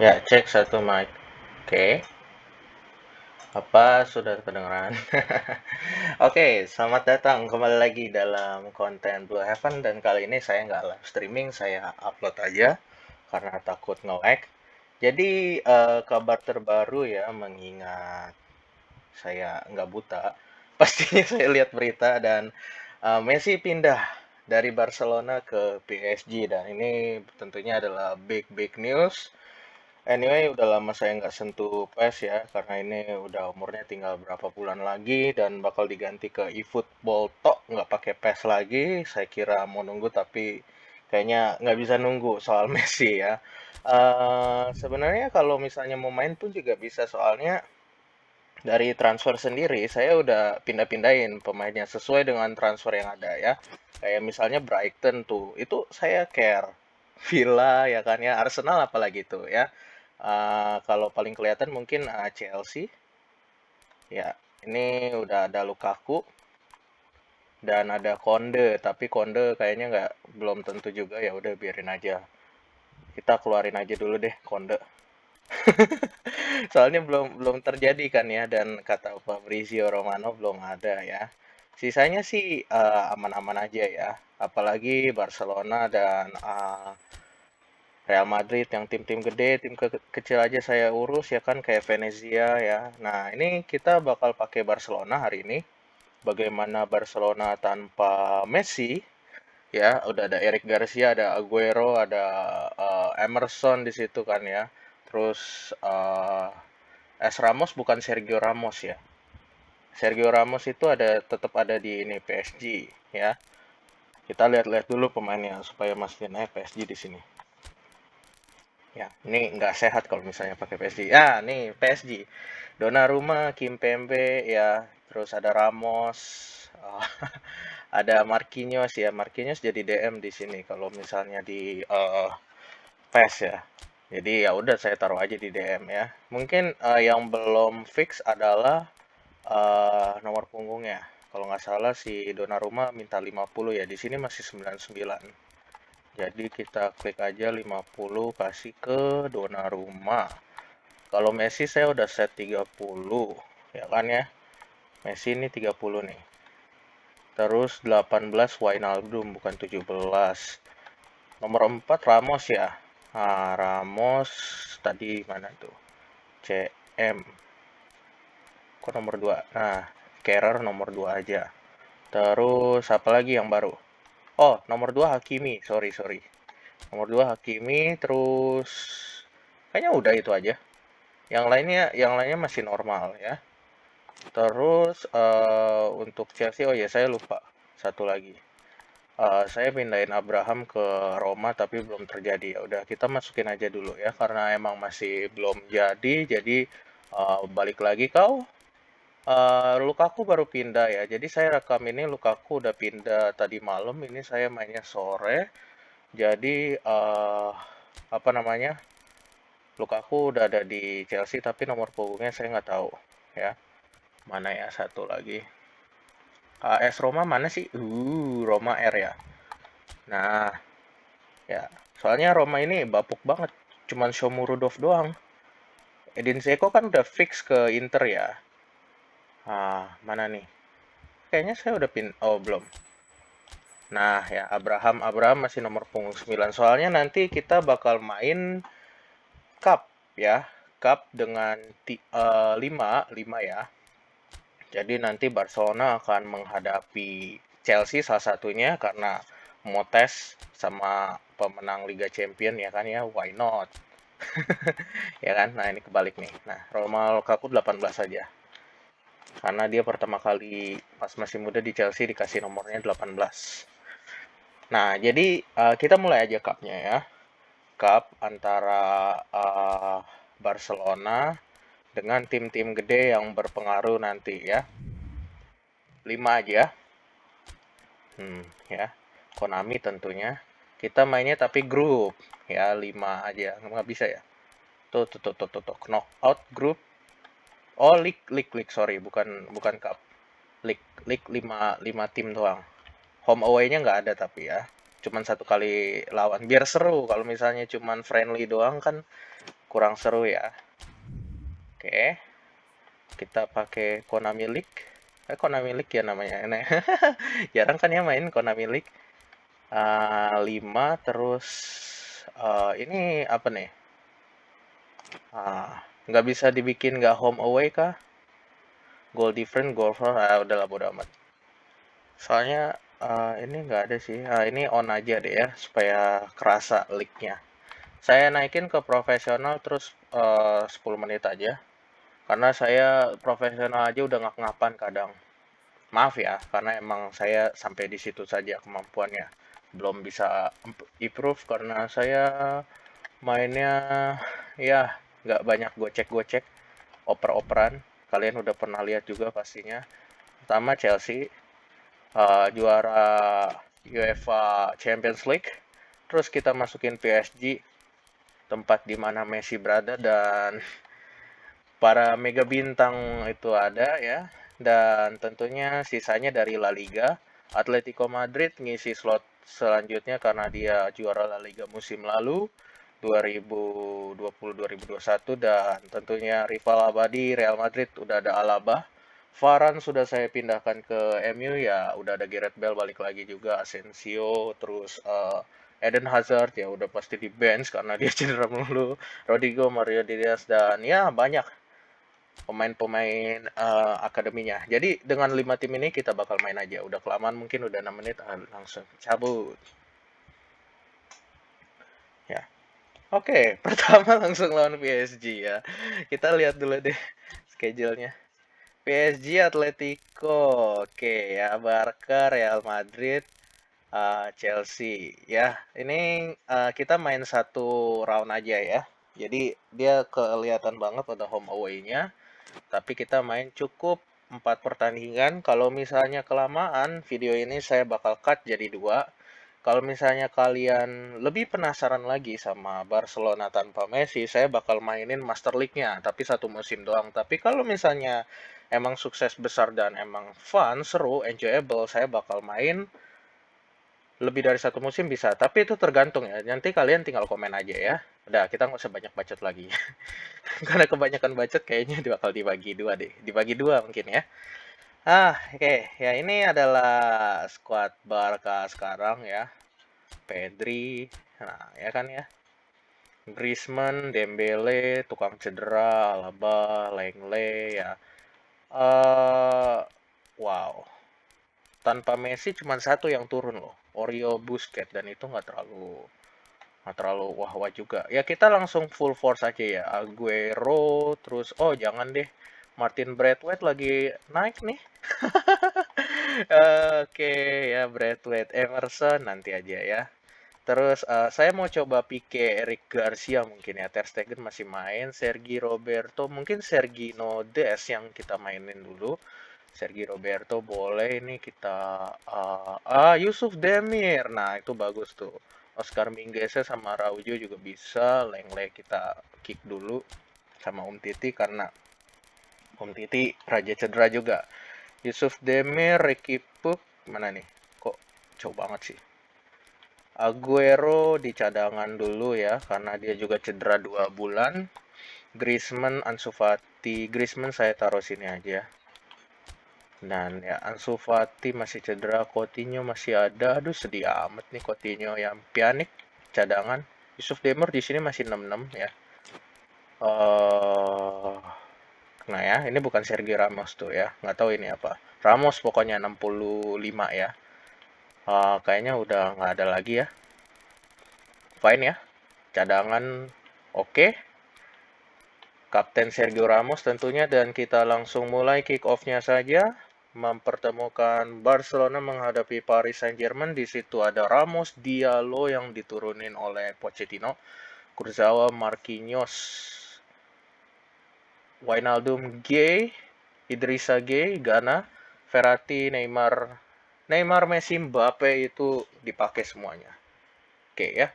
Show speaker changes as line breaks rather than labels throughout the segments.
Ya, cek satu mic. Oke. Apa sudah kedengeran? Oke, selamat datang kembali lagi dalam konten Blue Heaven dan kali ini saya nggak live streaming, saya upload aja karena takut nge-lag. Jadi eh, kabar terbaru ya mengingat saya nggak buta, pastinya saya lihat berita dan eh, Messi pindah dari Barcelona ke PSG dan ini tentunya adalah big big news Anyway, udah lama saya nggak sentuh PES ya, karena ini udah umurnya tinggal berapa bulan lagi dan bakal diganti ke eFootball tok, nggak pakai PES lagi. Saya kira mau nunggu tapi kayaknya nggak bisa nunggu soal Messi ya. Eh, sebenarnya kalau misalnya mau main pun juga bisa soalnya dari transfer sendiri saya udah pindah-pindahin pemainnya sesuai dengan transfer yang ada ya. Kayak misalnya Brighton tuh, itu saya care. Villa ya kan ya, Arsenal apalagi tuh ya. Uh, kalau paling kelihatan mungkin uh, Chelsea. Ya, ini udah ada Lukaku dan ada Konde, tapi Konde kayaknya nggak belum tentu juga ya. Udah biarin aja. Kita keluarin aja dulu deh Konde. Soalnya belum belum terjadi kan ya dan kata Fabrizio Romano belum ada ya. Sisanya sih uh, aman-aman uh, aja ya. Apalagi Barcelona dan uh, Real Madrid yang tim-tim gede, tim ke kecil aja saya urus ya kan kayak Venezia ya. Nah, ini kita bakal pakai Barcelona hari ini. Bagaimana Barcelona tanpa Messi? Ya, udah ada Eric Garcia, ada Aguero, ada uh, Emerson di situ kan ya. Terus uh, S Ramos bukan Sergio Ramos ya. Sergio Ramos itu ada tetap ada di ini PSG ya. Kita lihat-lihat dulu pemainnya supaya masih naik PSG di sini. Ya, ini nggak sehat kalau misalnya pakai PSG. Ya, nih PSG. Donnarumma, Kimpembe, ya, terus ada Ramos, oh, ada Marquinhos ya. Marquinhos jadi DM di sini kalau misalnya di uh, PES ya. Jadi ya udah saya taruh aja di DM ya. Mungkin uh, yang belum fix adalah uh, nomor punggungnya. Kalau nggak salah si Donnarumma minta 50 ya. Di sini masih 99. Jadi kita klik aja 50 kasih ke Donnarumma. Kalau Messi saya udah set 30, ya kan ya. Messi ini 30 nih. Terus 18 Wijnaldum bukan 17. Nomor 4 Ramos ya. Nah, Ramos tadi mana tuh? CM. Kok nomor 2? Nah, Kerrer nomor 2 aja. Terus apa lagi yang baru? Oh, nomor 2 Hakimi. Sorry, sorry. Nomor 2 Hakimi, terus kayaknya udah itu aja. Yang lainnya yang lainnya masih normal ya. Terus uh, untuk Chelsea, oh ya saya lupa satu lagi. Uh, saya pindahin Abraham ke Roma tapi belum terjadi. Ya udah kita masukin aja dulu ya karena emang masih belum jadi. Jadi uh, balik lagi kau Uh, Lukaku baru pindah ya. Jadi saya rekam ini Lukaku udah pindah tadi malam. Ini saya mainnya sore. Jadi uh, apa namanya? Lukaku udah ada di Chelsea tapi nomor punggungnya saya nggak tahu ya. Mana ya satu lagi? AS Roma mana sih? Uh, Roma R ya. Nah, ya. Soalnya Roma ini bapuk banget. Cuman Shomurudov doang. Edin Zeko kan udah fix ke Inter ya. Ah, mana nih? Kayaknya saya udah pin... Oh, belum. Nah, ya, Abraham. Abraham masih nomor punggung 9. Soalnya nanti kita bakal main cup, ya. Cup dengan uh, 5, 5 ya. Jadi nanti Barcelona akan menghadapi Chelsea salah satunya karena mau tes sama pemenang Liga Champion ya kan ya, why not? ya kan? Nah, ini kebalik nih. Nah, Romelu Lukaku 18 saja karena dia pertama kali pas masih muda di Chelsea dikasih nomornya 18. Nah, jadi uh, kita mulai aja cupnya ya. Cup antara uh, Barcelona dengan tim-tim gede yang berpengaruh nanti ya. 5 aja. Hmm, ya. Konami tentunya. Kita mainnya tapi grup ya, 5 aja. Nggak bisa ya. Tuh, tuh, tuh, tuh, tuh, tuh. Knockout grup Oh, league, league, league, sorry, bukan bukan cup. League, league 5 5 tim doang. Home away-nya nggak ada tapi ya. Cuman satu kali lawan. Biar seru kalau misalnya cuman friendly doang kan kurang seru ya. Oke. Kita pakai Konami League. Eh, Konami League ya namanya. Nah, jarang kan ya main Konami League. Uh, 5 terus uh, ini apa nih? Uh, nggak bisa dibikin nggak home away kah? Goal different, goal for, ah, udahlah bodo amat. Soalnya uh, ini nggak ada sih. Uh, ini on aja deh ya supaya kerasa leak-nya. Saya naikin ke profesional terus uh, 10 menit aja. Karena saya profesional aja udah ngap-ngapan kadang. Maaf ya, karena emang saya sampai di situ saja kemampuannya. Belum bisa improve karena saya mainnya ya nggak banyak gocek-gocek, oper-operan. Kalian udah pernah lihat juga pastinya. Pertama Chelsea, uh, juara UEFA Champions League. Terus kita masukin PSG, tempat di mana Messi berada dan para mega bintang itu ada ya dan tentunya sisanya dari La Liga Atletico Madrid ngisi slot selanjutnya karena dia juara La Liga musim lalu 2020-2021 dan tentunya rival abadi Real Madrid udah ada Alaba Varane sudah saya pindahkan ke MU ya udah ada Gareth Bale balik lagi juga Asensio terus uh, Eden Hazard ya udah pasti di bench karena dia cedera mulu. Rodrigo, Mario Diaz dan ya banyak pemain-pemain uh, akademinya. Jadi dengan lima tim ini kita bakal main aja. Udah kelamaan mungkin udah 6 menit ah, langsung cabut. Ya. Oke, pertama langsung lawan PSG ya. Kita lihat dulu deh schedule-nya. PSG Atletico. Oke ya, Barca Real Madrid uh, Chelsea ya ini uh, kita main satu round aja ya jadi dia kelihatan banget pada home away-nya tapi kita main cukup empat pertandingan kalau misalnya kelamaan video ini saya bakal cut jadi dua kalau misalnya kalian lebih penasaran lagi sama Barcelona tanpa Messi, saya bakal mainin Master League-nya, tapi satu musim doang. Tapi kalau misalnya emang sukses besar dan emang fun, seru, enjoyable, saya bakal main lebih dari satu musim bisa, tapi itu tergantung ya. Nanti kalian tinggal komen aja ya. Udah, kita nggak usah banyak bacot lagi. Karena kebanyakan bacot kayaknya bakal dibagi dua deh. Dibagi dua mungkin ya. Ah, oke. Okay. Ya, ini adalah squad Barca sekarang ya. Pedri. Nah, ya kan ya. Griezmann, Dembele, tukang cedera, Alaba, Lengle ya. Uh, wow tanpa Messi cuma satu yang turun loh Oreo Busquets dan itu nggak terlalu nggak terlalu wah wah juga ya kita langsung full force aja ya Aguero terus oh jangan deh Martin Braithwaite lagi naik nih oke okay, ya Braithwaite Emerson nanti aja ya Terus uh, saya mau coba Pique Eric Garcia mungkin ya. Ter Stegen masih main. Sergi Roberto mungkin Sergi Nodes yang kita mainin dulu. Sergi Roberto boleh ini kita uh, ah Yusuf Demir. Nah, itu bagus tuh. Oscar Minggese sama Raujo juga bisa. Lengle kita kick dulu sama Um Titi karena Um Titi raja cedera juga. Yusuf Demir, Ricky Puk, mana nih? Kok jauh banget sih? Aguero di cadangan dulu ya karena dia juga cedera dua bulan. Griezmann, Ansu Fati, Griezmann saya taruh sini aja. Dan ya Ansu Fati masih cedera, Coutinho masih ada. Aduh sedih amat nih Coutinho yang pianik cadangan. Yusuf Demir di sini masih 66 ya. Uh, ya, ini bukan Sergio Ramos tuh ya. Nggak tahu ini apa. Ramos pokoknya 65 ya. Uh, kayaknya udah nggak ada lagi ya. Fine ya. Cadangan oke. Okay. Kapten Sergio Ramos tentunya dan kita langsung mulai kick off-nya saja mempertemukan Barcelona menghadapi Paris Saint-Germain. Di situ ada Ramos, Diallo yang diturunin oleh Pochettino, Kurzawa, Marquinhos, Wijnaldum, Gay, Idrissa Gay, Ghana, Verratti, Neymar, Neymar, Messi, Mbappe itu dipakai semuanya. Oke ya.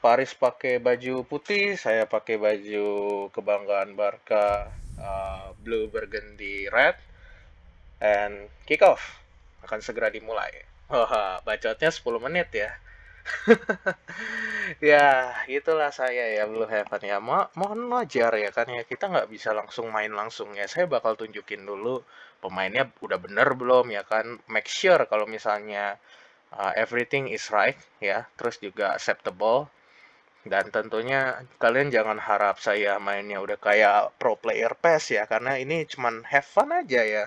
Paris pakai baju putih, saya pakai baju kebanggaan Barca uh, blue burgundy red and kick off akan segera dimulai. Wah, bacotnya 10 menit ya. Ya, itulah saya ya, Blue Heaven ya. Mo mohon wajar ya kan ya, kita nggak bisa langsung main langsung ya. Saya bakal tunjukin dulu pemainnya udah bener belum ya kan. Make sure kalau misalnya uh, everything is right ya, terus juga acceptable. Dan tentunya kalian jangan harap saya mainnya udah kayak pro player PES ya, karena ini cuman have fun aja ya.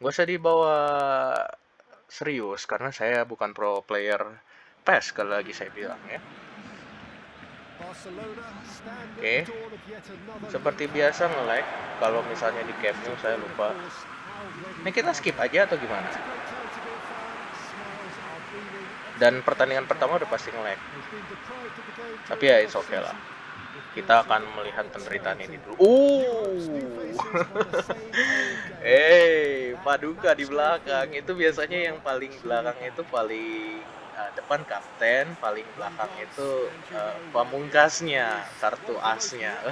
Gak usah dibawa serius, karena saya bukan pro player PES sekali lagi saya bilang ya. Oke, seperti biasa nge-lag, kalau misalnya di Nou saya lupa. Ini kita skip aja atau gimana? Dan pertandingan pertama udah pasti nge-lag. Tapi ya it's okay lah. Kita akan melihat penderitaan ini dulu. Uh. hey, Paduka di belakang itu biasanya yang paling belakang itu paling uh, depan kapten, paling belakang itu uh, pamungkasnya, kartu asnya.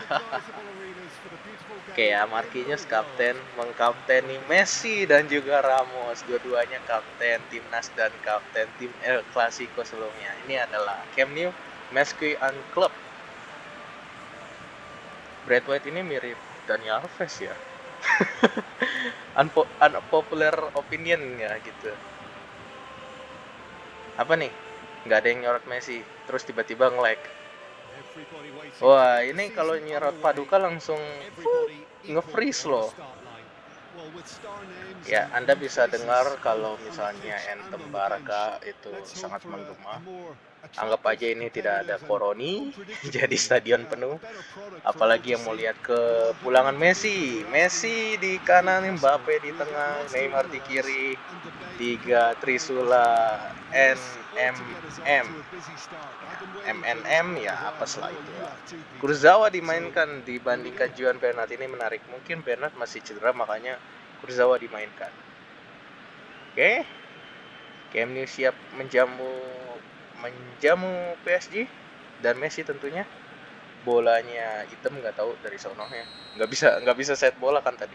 Oke ya, Marquinhos kapten mengkapteni Messi dan juga Ramos, dua-duanya kapten timnas dan kapten tim El Clasico sebelumnya. Ini adalah Camp Nou Messi and Club. Brad White ini mirip Daniel Alves ya. Unpo unpopular opinion ya gitu apa nih? Nggak ada yang nyorot Messi terus tiba-tiba nge-lag. Wah ini kalau nyorot Paduka langsung nge-freeze loh. ya Anda bisa dengar kalau misalnya Anthem Barca itu sangat menggema anggap aja ini tidak ada koroni jadi stadion penuh. Apalagi yang mau lihat ke pulangan Messi. Messi di kanan Mbappe di tengah Neymar di kiri. Tiga Trisula NMM MNM ya apa setelah itu. Kurzawa dimainkan dibandingkan Juan Bernat. Ini menarik. Mungkin Bernat masih cedera makanya Kurzawa dimainkan. Oke. Okay. Camp siap menjamu menjamu PSG dan Messi tentunya. Bolanya hitam nggak tahu dari sononya. Nggak bisa nggak bisa set bola kan tadi.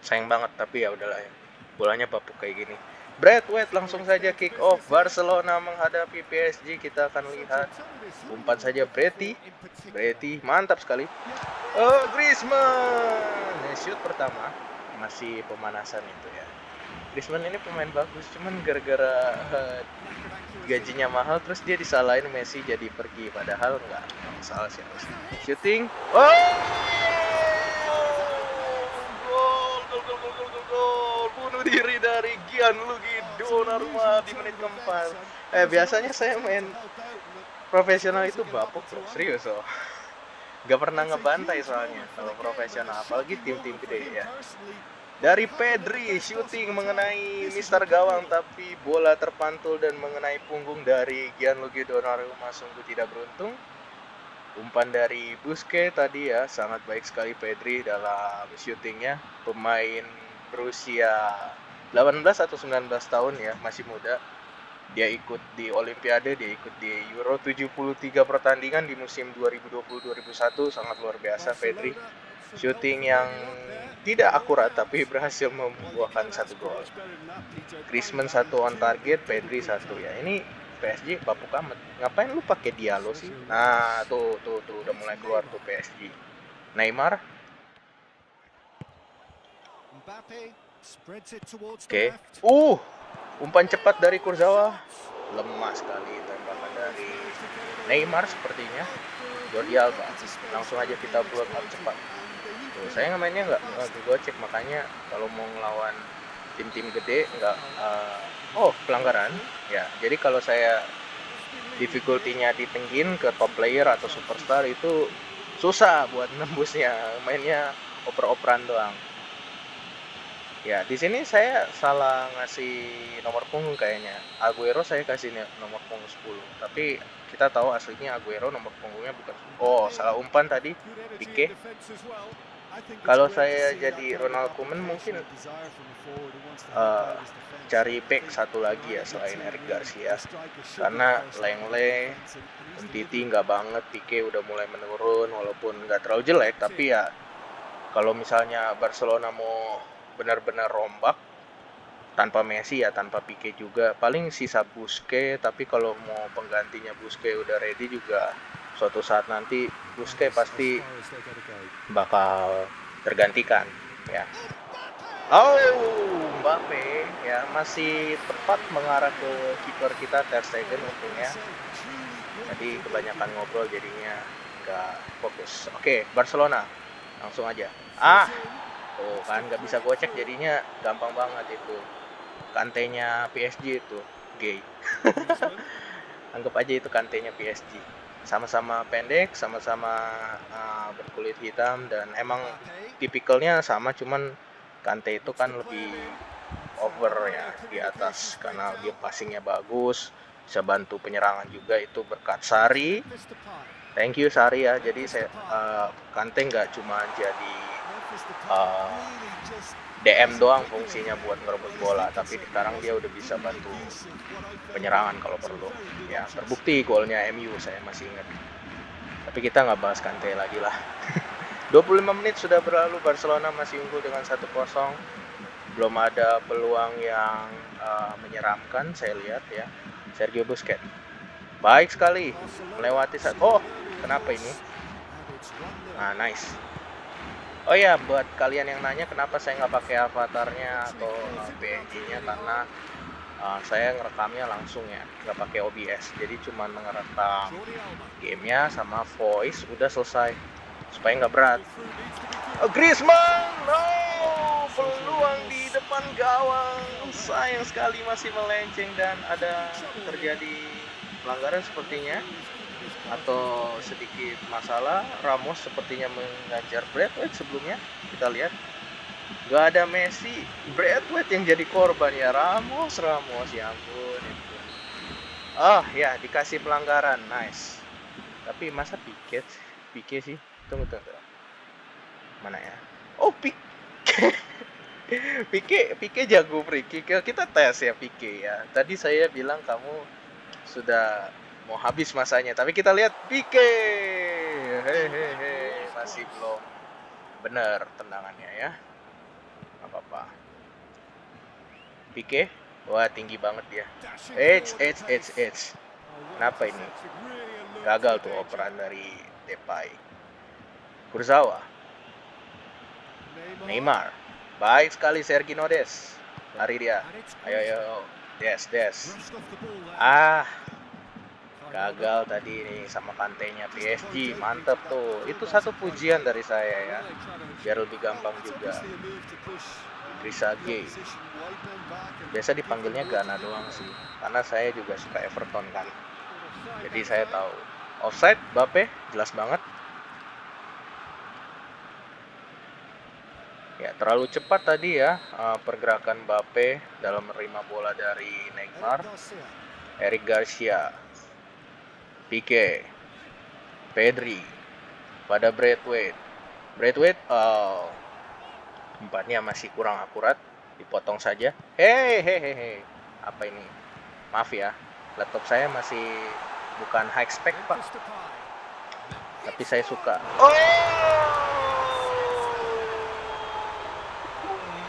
Sayang banget tapi ya udahlah ya. Bolanya bapuk kayak gini. Brad White langsung saja kick off. Barcelona menghadapi PSG kita akan lihat. Umpan saja Breti Breti mantap sekali. Oh Griezmann. Shoot pertama. Masih pemanasan itu ya Griezmann ini pemain bagus cuman gara-gara uh, gajinya mahal terus dia disalahin Messi jadi pergi padahal nggak masalah sih. Shooting. Oh! Gol gol gol gol gol gol bunuh diri dari Gianluigi Donnarumma di menit keempat. Eh biasanya saya main profesional itu bapuk bro. Serius oh. Gak pernah ngebantai soalnya kalau profesional apalagi tim-tim gede ya dari Pedri shooting mengenai Mister Gawang tapi bola terpantul dan mengenai punggung dari Gianluigi Donnarumma sungguh tidak beruntung. Umpan dari Busquets tadi ya sangat baik sekali Pedri dalam shootingnya. Pemain berusia 18 atau 19 tahun ya masih muda. Dia ikut di Olimpiade, dia ikut di Euro 73 pertandingan di musim 2020-2021 sangat luar biasa Pedri. Shooting yang tidak akurat tapi berhasil membuahkan satu gol. Griezmann satu on target, Pedri satu ya. Ini PSG bapuk amat. Ngapain lu pakai Diallo sih? Nah, tuh tuh tuh udah mulai keluar tuh PSG. Neymar. Oke. Okay. Uh, umpan cepat dari Kurzawa. Lemah sekali tembakan dari Neymar sepertinya. Jordi Alba. Langsung aja kita up cepat gitu. Saya mainnya nggak nggak cek makanya kalau mau ngelawan tim-tim gede nggak uh, oh pelanggaran ya. Jadi kalau saya difficulty-nya ke top player atau superstar itu susah buat nembusnya mainnya oper-operan doang. Ya di sini saya salah ngasih nomor punggung kayaknya. Aguero saya kasih nomor punggung 10 tapi kita tahu aslinya Aguero nomor punggungnya bukan oh salah umpan tadi Pique kalau saya jadi Ronald Koeman mungkin uh, cari back satu lagi ya selain Eric Garcia. Karena Lengle Titi nggak banget Pique udah mulai menurun walaupun nggak terlalu jelek tapi ya kalau misalnya Barcelona mau benar-benar rombak tanpa Messi ya tanpa Pique juga. Paling sisa Busquets tapi kalau mau penggantinya Busquets udah ready juga suatu saat nanti Busquets pasti bakal tergantikan ya. Oh Mbappe ya masih tepat mengarah ke kiper kita Ter Stegen untungnya. Tadi kebanyakan ngobrol jadinya nggak fokus. Oke Barcelona langsung aja. Ah tuh kan nggak bisa gocek jadinya gampang banget itu. Kantenya PSG itu gay. Anggap aja itu kantenya PSG sama-sama pendek sama-sama uh, berkulit hitam dan emang tipikalnya sama cuman kante itu kan lebih over ya di atas karena dia passingnya bagus bisa bantu penyerangan juga itu berkat Sari. Thank you Sari ya. Jadi saya uh, kante nggak cuma jadi uh, DM doang fungsinya buat ngerebut bola tapi sekarang dia udah bisa bantu penyerangan kalau perlu. Ya terbukti golnya MU saya masih ingat. Tapi kita nggak bahas Kante lagi lah. 25 menit sudah berlalu Barcelona masih unggul dengan 1-0 belum ada peluang yang uh, menyeramkan saya lihat ya. Sergio Busquets. Baik sekali melewati saat oh kenapa ini? Nah nice Oh ya, buat kalian yang nanya kenapa saya nggak pakai avatarnya atau PNG-nya karena uh, saya ngerekamnya langsung ya, nggak pakai OBS. Jadi cuma ngerekam gamenya sama voice udah selesai. Supaya nggak berat. Oh, Griezmann, no, peluang di depan gawang, sayang sekali masih melenceng dan ada terjadi pelanggaran sepertinya atau sedikit masalah Ramos sepertinya mengajar Bradway sebelumnya. Kita lihat. Gak ada Messi Bradway yang jadi korban ya. Ramos Ramos ya ampun itu oh ya dikasih pelanggaran. Nice. Tapi masa Piket Pique sih. Tunggu tunggu mana ya? Oh Pique Pique Pique jago free kick. Kita tes ya Pique ya. Tadi saya bilang kamu sudah mau habis masanya tapi kita lihat Pique hehehe masih belum. Benar tendangannya ya. Apa apa Pique wah tinggi banget dia. H H H H kenapa ini? Gagal tuh operan dari Depay. Kurzawa. Neymar. Baik sekali Sergi Nodes lari dia. Ayo ayo. Des Des. Ah gagal tadi nih sama kantenya PSG mantep tuh. Itu satu pujian dari saya ya. Biar lebih gampang juga. Risa G biasa dipanggilnya Gana doang sih. Karena saya juga suka Everton kan. Jadi saya tahu. Offside Bape jelas banget. Ya terlalu cepat tadi ya eh, pergerakan Bape dalam menerima bola dari Neymar. Eric Garcia Pique, Pedri, pada Braithwaite. Braithwaite, uh, tempatnya masih kurang akurat, dipotong saja. Hehehe, apa ini? Maaf ya, laptop saya masih bukan high spec pak, tapi saya suka. Oh,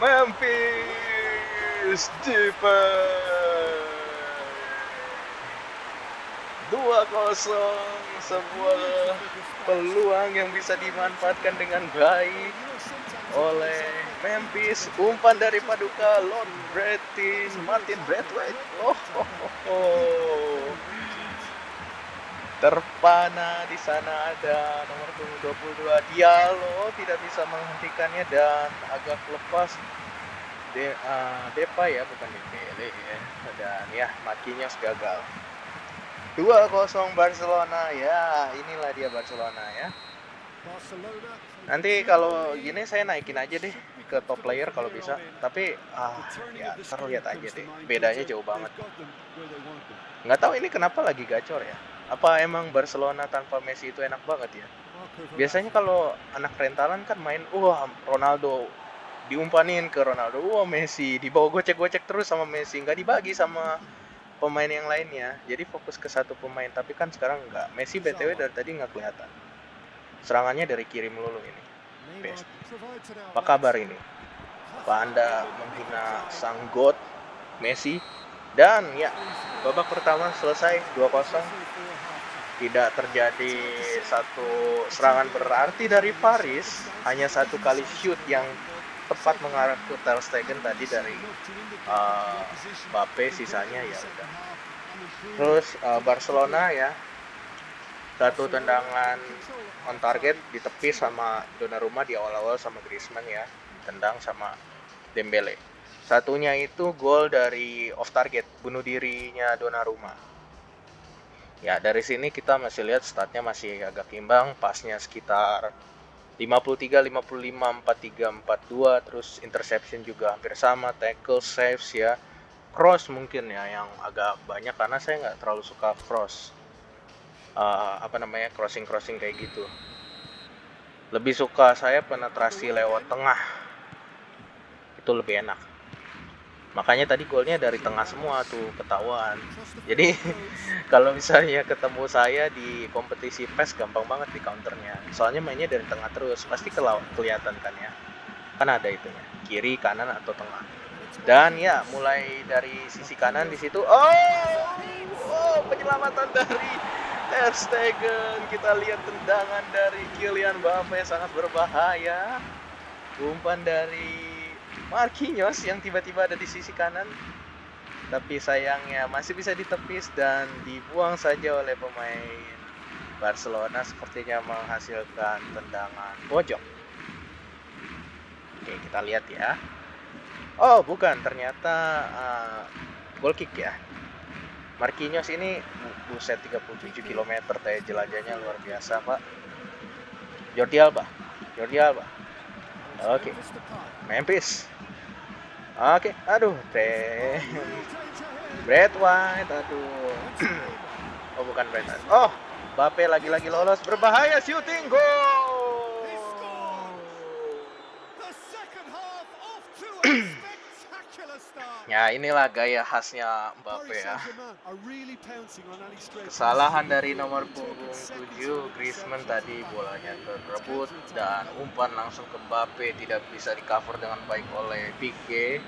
Memphis Depay. 2-0 sebuah peluang yang bisa dimanfaatkan dengan baik oleh Memphis. Umpan dari Paduka Lord Bretin Martin Bradway oh, oh, oh, oh. terpana di sana ada nomor 22 Diallo tidak bisa menghentikannya dan agak lepas De, uh, Depa ya bukan Dembele ya. Dan ya makinya gagal 2-0 Barcelona. Ya inilah dia Barcelona ya. Nanti kalau gini saya naikin aja deh ke top player kalau bisa. Tapi ah ya terlihat aja deh. Bedanya jauh banget. Nggak tahu ini kenapa lagi gacor ya. Apa emang Barcelona tanpa Messi itu enak banget ya? Biasanya kalau anak rentalan kan main wah Ronaldo diumpanin ke Ronaldo. Wah Messi dibawa gocek-gocek terus sama Messi. Nggak dibagi sama pemain yang lainnya jadi fokus ke satu pemain tapi kan sekarang enggak Messi btw dari tadi nggak kelihatan. Serangannya dari kiri melulu ini. Best. apa kabar ini? Apa anda menghina sang god Messi dan ya babak pertama selesai 2-0 tidak terjadi satu serangan berarti dari Paris. Hanya satu kali shoot yang tepat mengarah ke Ter Stegen tadi dari uh, Mbappe sisanya ya udah. Terus uh, Barcelona ya satu tendangan on target ditepis sama Donnarumma di awal-awal sama Griezmann ya tendang sama Dembele. Satunya itu gol dari off target bunuh dirinya Donnarumma. Ya dari sini kita masih lihat statnya masih agak imbang pasnya sekitar 53 55 43 42 terus interception juga hampir sama tackle saves ya. Cross mungkin ya yang agak banyak karena saya nggak terlalu suka cross. Uh, apa namanya crossing crossing kayak gitu. Lebih suka saya penetrasi lewat tengah. Itu lebih enak makanya tadi golnya dari tengah semua tuh ketahuan. Jadi kalau misalnya ketemu saya di kompetisi PES gampang banget di counternya. Soalnya mainnya dari tengah terus pasti kelihatan kan ya. Kan ada itunya kiri kanan atau tengah. Dan ya mulai dari sisi kanan di situ oh! Oh penyelamatan dari Ter Stegen. Kita lihat tendangan dari Kylian Mbappe sangat berbahaya. Umpan dari Marquinhos yang tiba-tiba ada di sisi kanan. Tapi sayangnya masih bisa ditepis dan dibuang saja oleh pemain Barcelona. Sepertinya menghasilkan tendangan pojok. Oke kita lihat ya. Oh bukan. Ternyata uh, goal kick ya. Marquinhos ini buset 37 km teh jelajahnya luar biasa pak. Jordi Alba. Jordi Alba oke. Okay. Memphis. Oke okay. aduh teh Brad White aduh. Oh bukan Brad White. Oh Bape lagi-lagi lolos. Berbahaya shooting goal Ya inilah gaya khasnya Mbappe ya. Kesalahan dari nomor punggung 7 Griezmann tadi bolanya terrebut dan umpan langsung ke Mbappe tidak bisa di cover dengan baik oleh Pique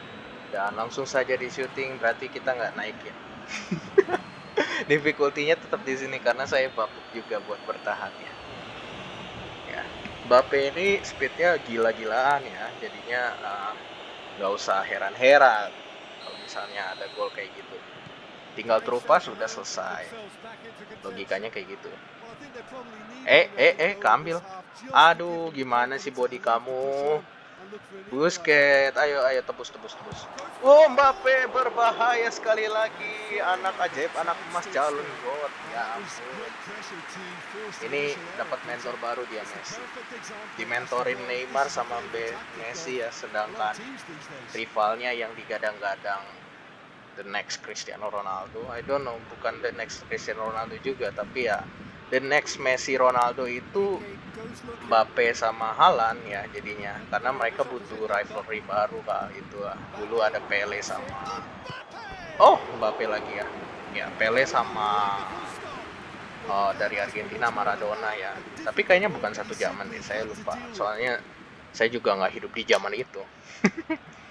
dan langsung saja di shooting berarti kita nggak naikin. Difficulty-nya tetap di sini karena saya babuk juga buat bertahan ya. Ya, Mbappe ini speednya gila-gilaan ya, jadinya uh, nggak usah heran-heran misalnya ada gol kayak gitu tinggal terupas sudah selesai logikanya kayak gitu eh eh eh keambil aduh gimana sih body kamu Busket, ayo ayo tebus tebus tebus. Oh Mbappe berbahaya sekali lagi, anak ajaib, anak emas calon god. Ya ampun. Ini dapat mentor baru dia Messi. Dimentorin Neymar sama Messi ya, sedangkan rivalnya yang digadang-gadang the next Cristiano Ronaldo. I don't know, bukan the next Cristiano Ronaldo juga, tapi ya the next Messi Ronaldo itu Mbappe sama Halan ya jadinya. Karena mereka butuh rivalry baru kak itu dulu ada Pele sama oh Mbappe lagi ya. Ya Pele sama oh, dari Argentina Maradona ya. Tapi kayaknya bukan satu zaman deh saya lupa. Soalnya saya juga nggak hidup di zaman itu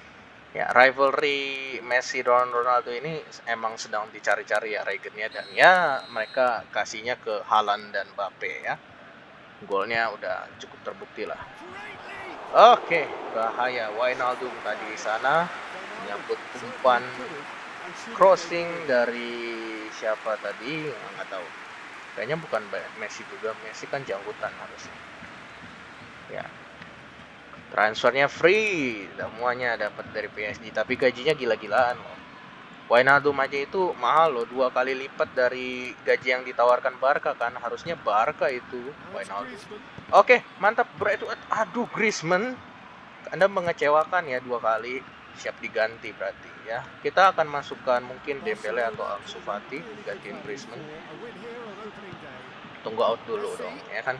ya rivalry Messi dan Ronaldo ini emang sedang dicari-cari ya regennya. Dan ya mereka kasihnya ke Halan dan Mbappe ya. Golnya udah cukup terbukti lah. Oke bahaya. Wijnaldum tadi di sana menyambut umpan crossing dari siapa tadi? Nggak tahu. Kayaknya bukan Messi juga. Messi kan janggutan harusnya. Ya transfernya free. Semuanya dapat dari PSG tapi gajinya gila-gilaan loh. Wijnaldum aja itu mahal loh. Dua kali lipat dari gaji yang ditawarkan Barca kan. Harusnya Barca itu Wijnaldum. Oke mantap. Bro itu aduh Griezmann. Anda mengecewakan ya dua kali. Siap diganti berarti ya. Kita akan masukkan mungkin Dembele atau Ansu Fati. Gantiin Griezmann. Tunggu out dulu dong ya kan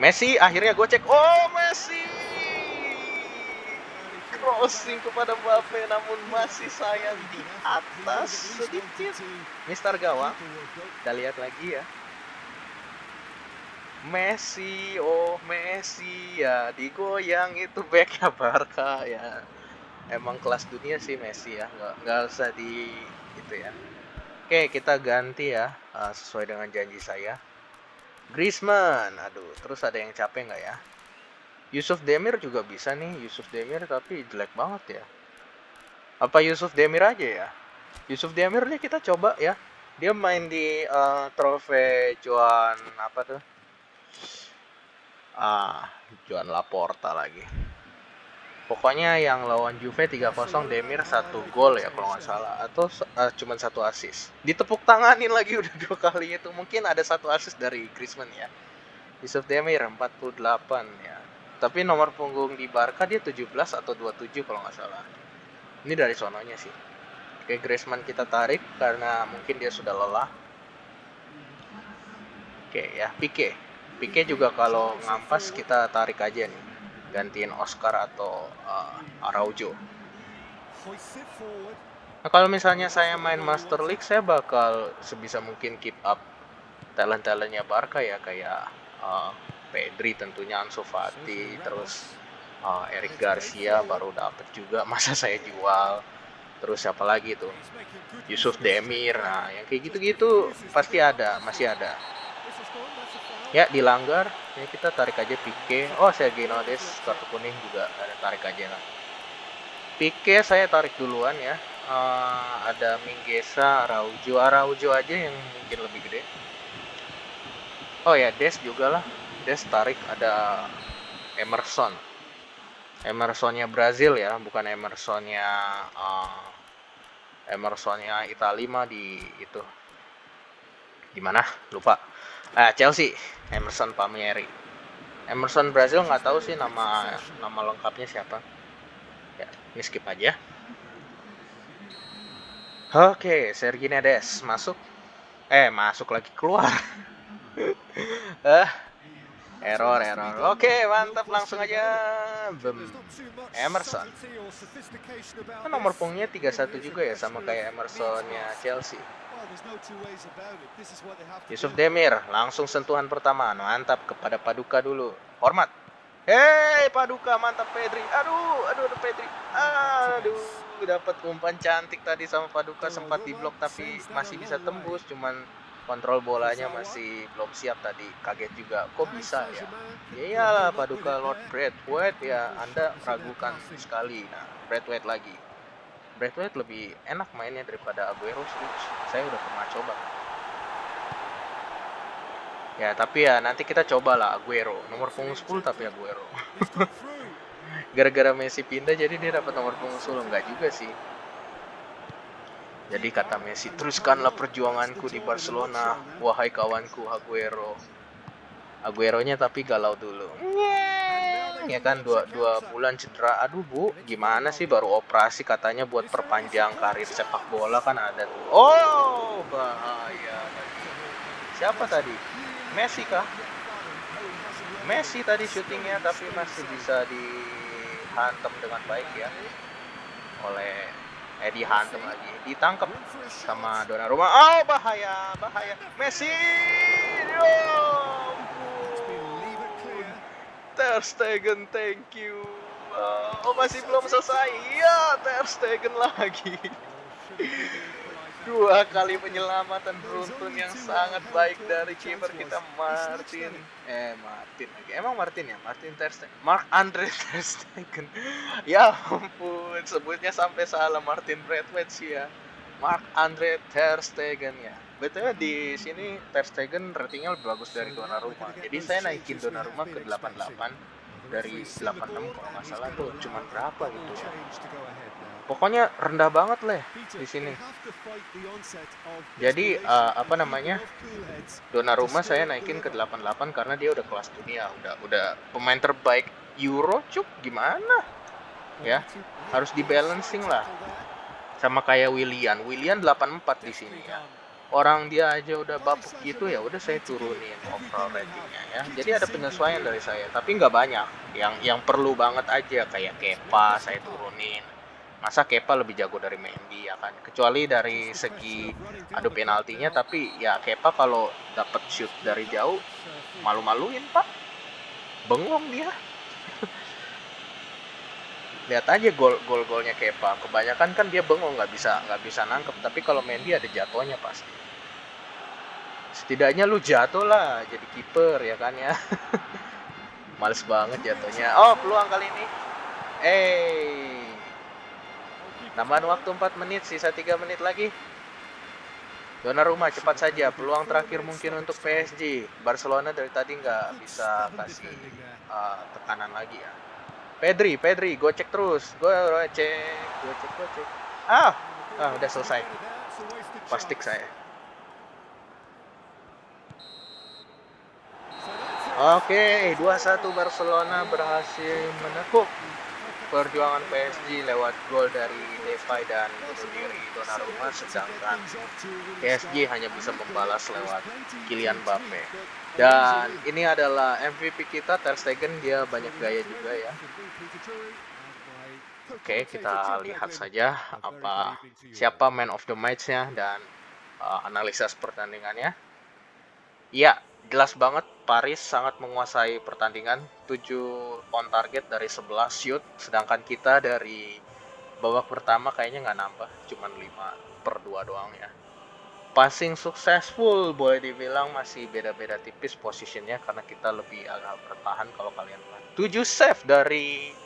Messi akhirnya gue cek oh Messi! Crossing kepada Mbappe namun masih sayang di atas sedikit. Mister Gawang kita lihat lagi ya. Messi oh Messi ya digoyang itu backnya Barca ya. Emang kelas dunia sih Messi ya. Nggak nggak usah di itu ya. Oke kita ganti ya uh, sesuai dengan janji saya Griezmann. Aduh terus ada yang capek nggak ya? Yusuf Demir juga bisa nih Yusuf Demir tapi jelek banget ya. Apa Yusuf Demir aja ya? Yusuf Demir nih kita coba ya. Dia main di uh, trofei Juan apa tuh? Ah Juan Laporta lagi pokoknya yang lawan Juve 3-0 Demir satu gol ya kalau nggak salah. Atau uh, cuman satu assist. Ditepuk tanganin lagi udah dua kali itu mungkin ada satu assist dari Griezmann ya. Yusuf Demir 48 ya. Tapi nomor punggung di Barca dia 17 atau 27 kalau nggak salah. Ini dari sononya sih. Oke Griezmann kita tarik karena mungkin dia sudah lelah. Oke ya Pique. Pique juga kalau ngampas kita tarik aja nih gantiin Oscar atau uh, Araujo. Nah, kalau misalnya saya main Master League, saya bakal sebisa mungkin keep up talent-talentnya Barca ya kayak uh, Pedri tentunya Ansu Fati, terus uh, Eric Garcia baru dapet juga masa saya jual. Terus siapa lagi tuh? Yusuf Demir. Nah, yang kayak gitu-gitu pasti ada, masih ada ya dilanggar. Ya kita tarik aja Pique oh saya Genodes kartu kuning juga ada tarik aja lah. Pique saya tarik duluan ya. Uh, ada Minggesa Araujo. Araujo aja yang mungkin lebih gede. Oh ya Des juga lah. Des tarik ada Emerson. Emersonnya Brazil ya bukan Emersonnya uh, Emersonnya Italia di itu. Di mana lupa. Ah Chelsea Emerson Palmieri. Emerson Brazil nggak tahu sih nama nama lengkapnya siapa. Ya ini aja. Oke Sergi Nedes masuk. Eh masuk lagi keluar. Ah error error. Oke mantap langsung aja. Bem. Emerson. Kan nomor punggungnya 31 juga ya sama kayak Emersonnya Chelsea Yusuf Demir langsung sentuhan pertama. Mantap kepada Paduka dulu. Hormat. Hei Paduka mantap Pedri. Aduh aduh aduh Pedri. Aduh dapat umpan cantik tadi sama Paduka. Sempat diblok tapi masih bisa tembus. cuman kontrol bolanya masih belum siap tadi. Kaget juga. Kok bisa ya? ya iyalah Paduka Lord White ya Anda ragukan sekali. Nah White lagi Braithwaite lebih enak mainnya daripada Aguero sih. Saya udah pernah coba. Ya, tapi ya nanti kita coba lah Aguero. Nomor punggung 10 tapi Aguero. Gara-gara Messi pindah jadi dia dapat nomor punggung 10 enggak juga sih. Jadi kata Messi, teruskanlah perjuanganku di Barcelona, wahai kawanku Aguero. Aguero-nya tapi galau dulu. Ya kan dua dua bulan cedera. Aduh bu gimana sih baru operasi katanya buat perpanjang karir sepak bola kan ada tuh. Oh bahaya. Siapa tadi? Messi kah? Messi tadi syutingnya tapi masih bisa dihantam dengan baik ya. Oleh eh dihantam lagi. Ditangkap sama Donnarumma. Oh bahaya bahaya. Messi! Oh, Ter Stegen, thank you. Uh, oh masih belum selesai. Iya, Ter Stegen lagi. Dua kali penyelamatan beruntun yang sangat baik dari kiper kita Martin. Eh Martin lagi. Emang Martin ya? Martin Ter Stegen. Mark Andre Ter Stegen. ya ampun, sebutnya sampai salah Martin Bradway ya. Mark Andre Ter Stegen ya. Betulnya di sini Ter Stegen ratingnya lebih bagus dari Donnarumma. Jadi saya naikin Donnarumma ke 88 dari 86 kalau nggak salah tuh cuman berapa gitu ya. Pokoknya rendah banget leh di sini. Jadi uh, apa namanya? Donnarumma saya naikin ke 88 karena dia udah kelas dunia, udah udah pemain terbaik Euro cuk gimana? Ya, harus dibalancing lah. Sama kayak William. William 84 di sini ya orang dia aja udah bapuk gitu ya udah saya turunin overall ratingnya ya. Jadi ada penyesuaian dari saya tapi nggak banyak. Yang yang perlu banget aja kayak Kepa saya turunin. Masa Kepa lebih jago dari Mendy ya kan? Kecuali dari segi adu penaltinya tapi ya Kepa kalau dapat shoot dari jauh malu-maluin pak. Bengong dia. Lihat aja gol gol golnya Kepa. Kebanyakan kan dia bengong nggak bisa nggak bisa nangkep. Tapi kalau Mendy ada jatuhnya pasti setidaknya lu jatuh lah jadi kiper ya kan ya males banget jatuhnya oh peluang kali ini eh tambahan waktu 4 menit sisa 3 menit lagi Donnarumma cepat saja peluang terakhir mungkin untuk PSG Barcelona dari tadi nggak bisa kasih uh, tekanan lagi ya Pedri, Pedri, gocek terus. Gocek, gocek, gocek. Ah, ah udah selesai. Pastik saya. Oke, okay, 2-1 Barcelona berhasil menekuk perjuangan PSG lewat gol dari Depay dan sendiri Donnarumma sedangkan PSG hanya bisa membalas lewat Kylian Mbappe. Dan ini adalah MVP kita Ter Stegen dia banyak gaya juga ya. Oke kita lihat saja apa siapa man of the match-nya dan uh, analisis pertandingannya. Ya jelas banget Paris sangat menguasai pertandingan. 7 on target dari 11 shoot sedangkan kita dari babak pertama kayaknya nggak nambah cuman 5 per 2 doang ya. Passing successful boleh dibilang masih beda-beda tipis posisinya karena kita lebih agak bertahan kalau kalian lihat. 7 save dari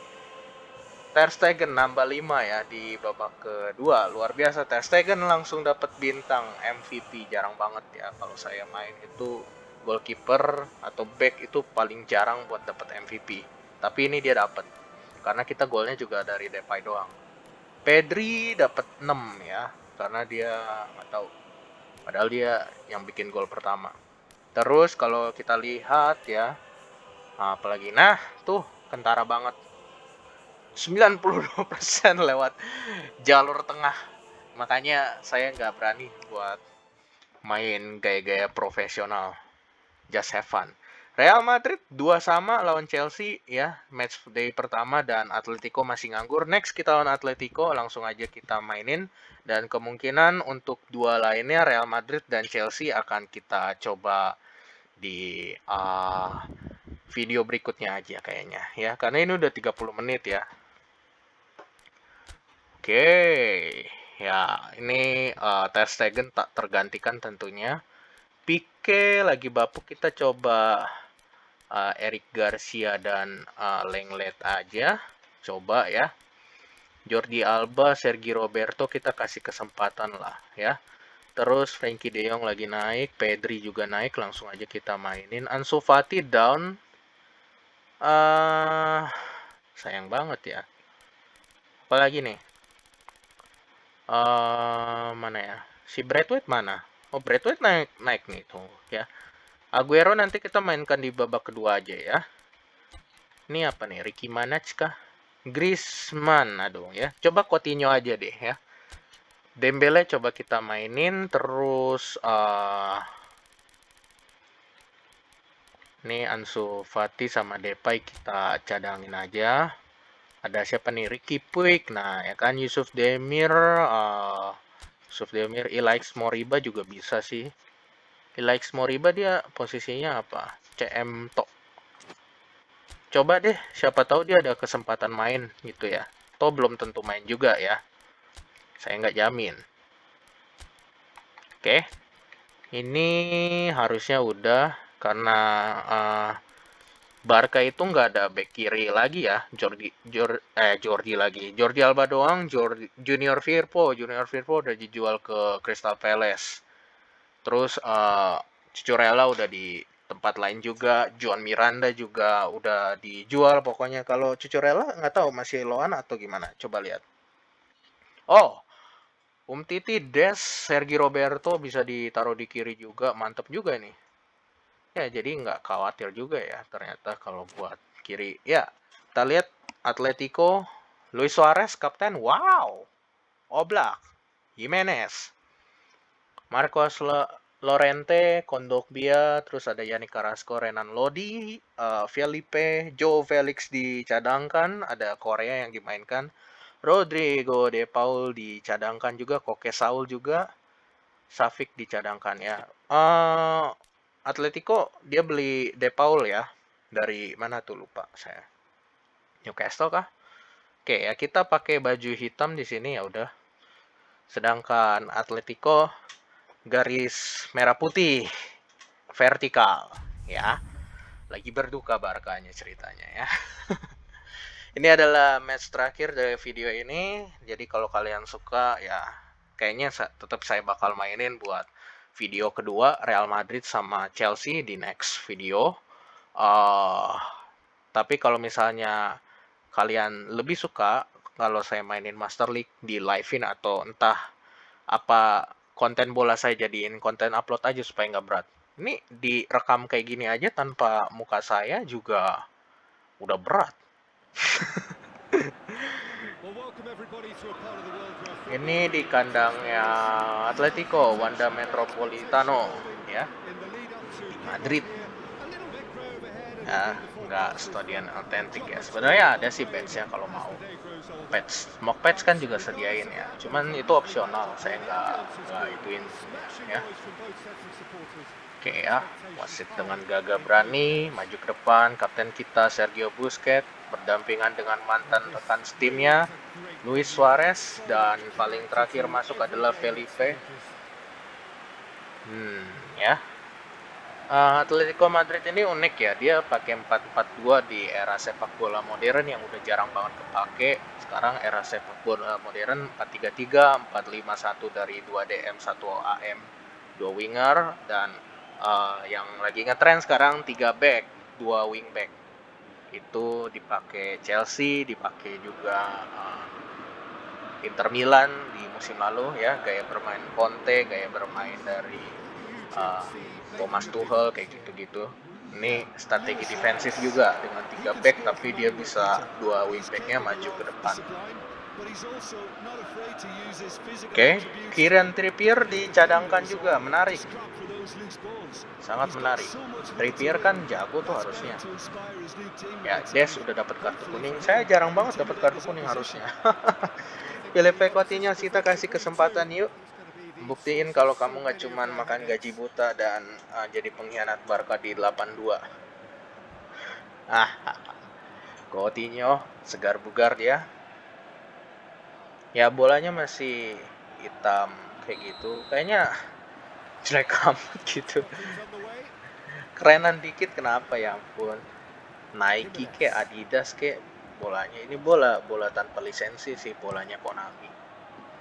Ter Stegen nambah 5 ya di babak kedua. Luar biasa Ter Stegen langsung dapat bintang MVP jarang banget ya kalau saya main. Itu goalkeeper atau back itu paling jarang buat dapat MVP. Tapi ini dia dapat karena kita golnya juga dari Depay doang. Pedri dapat 6 ya karena dia nggak tahu. Padahal dia yang bikin gol pertama. Terus kalau kita lihat ya apalagi nah tuh kentara banget 92% lewat jalur tengah makanya saya nggak berani buat main gaya-gaya profesional just have fun. Real Madrid dua sama lawan Chelsea ya match day pertama dan Atletico masih nganggur. Next kita lawan Atletico langsung aja kita mainin dan kemungkinan untuk dua lainnya Real Madrid dan Chelsea akan kita coba di uh, video berikutnya aja kayaknya ya karena ini udah 30 menit ya. Oke. Okay. Ya, ini uh, Ter Stegen tak tergantikan tentunya. Pique lagi bapuk kita coba uh, Eric Garcia dan uh, Lenglet aja. Coba ya. Jordi Alba Sergi Roberto kita kasih kesempatan lah ya. Terus Frankie De Jong lagi naik Pedri juga naik langsung aja kita mainin. Ansu Fati down. Uh, sayang banget ya. Apalagi nih? Uh, mana ya? Si Bradway mana Oh, Braithwaite naik naik nih tuh ya. Aguero nanti kita mainkan di babak kedua aja ya. Ini apa nih? Ricky Manaj kah? Griezmann, aduh ya. Coba Coutinho aja deh ya. Dembele coba kita mainin terus uh, ini Ansu Fati sama Depay kita cadangin aja. Ada siapa nih? Ricky Puig. Nah, ya kan Yusuf Demir uh, Sufdemir Ilaix Moriba juga bisa sih. Ilaix Moriba dia posisinya apa? CM Tok. Coba deh, siapa tahu dia ada kesempatan main gitu ya. Toh belum tentu main juga ya. Saya nggak jamin. Oke. Ini harusnya udah karena uh, Barca itu nggak ada back kiri lagi ya, Jordi, Jor, eh Jordi lagi, Jordi Alba doang, Jordi, Junior Firpo, Junior Firpo udah dijual ke Crystal Palace. Terus uh, Cucurella udah di tempat lain juga, Juan Miranda juga udah dijual pokoknya. Kalau Cucurella nggak tahu masih loan atau gimana, coba lihat. Oh, Um Titi, Des, Sergi Roberto bisa ditaruh di kiri juga, mantep juga nih ya jadi nggak khawatir juga ya ternyata kalau buat kiri. Ya kita lihat Atletico Luis Suarez kapten. Wow Oblak. Jimenez. Marcos Lorente Kondogbia terus ada Yannick Carrasco Renan Lodi uh, Felipe Joe Felix dicadangkan ada Korea yang dimainkan. Rodrigo De Paul dicadangkan juga Koke Saul juga Safik dicadangkan ya. Uh, Atletico dia beli De Paul ya dari mana tuh lupa saya Newcastle kah Oke ya, kita pakai baju hitam di sini ya udah. Sedangkan Atletico garis merah putih vertikal ya. Lagi berduka Barkanya ceritanya ya. ini adalah match terakhir dari video ini. Jadi kalau kalian suka ya kayaknya tetap saya bakal mainin buat video kedua Real Madrid sama Chelsea di next video. Uh, tapi kalau misalnya kalian lebih suka kalau saya mainin Master League di live-in atau entah apa konten bola saya jadiin konten upload aja supaya nggak berat. Ini direkam kayak gini aja tanpa muka saya juga udah berat. Ini di kandangnya Atletico Wanda Metropolitano ya. Madrid. Ya, nggak stadion autentik ya. Sebenarnya ada sih patch ya kalau mau. Patch, mock patch kan juga sediain ya. Cuman itu opsional, saya nggak nggak ituin ya. Oke ya, wasit dengan gagah berani maju ke depan. Kapten kita Sergio Busquets berdampingan dengan mantan rekan timnya Luis Suarez dan paling terakhir masuk adalah Felipe. Hmm, ya. Uh, Atletico Madrid ini unik ya, dia pakai 4-4-2 di era sepak bola modern yang udah jarang banget kepake. Sekarang era sepak bola modern 4-3-3, 4-5-1 dari 2 DM, 1 AM, 2 winger dan uh, yang lagi ngetrend sekarang 3 back, 2 wing back itu dipakai Chelsea, dipakai juga uh, Inter Milan di musim lalu ya, gaya bermain Conte, gaya bermain dari uh, Thomas Tuchel kayak gitu-gitu. Ini strategi defensif juga dengan tiga back tapi dia bisa dua wing backnya maju ke depan. Oke, okay. Kieran Trippier dicadangkan juga, menarik. Sangat menarik. Trippier kan jago tuh harusnya. Ya, Des udah dapat kartu kuning. Saya jarang banget dapat kartu kuning harusnya. Felipe Coutinho kita kasih kesempatan yuk. Buktiin kalau kamu nggak cuman makan gaji buta dan uh, jadi pengkhianat Barca di 82. Ah, Coutinho segar bugar dia ya bolanya masih hitam kayak gitu kayaknya jelek amat gitu. Kerenan dikit kenapa? Ya ampun. Nike ke Adidas ke bolanya. Ini bola bola tanpa lisensi sih bolanya Konami.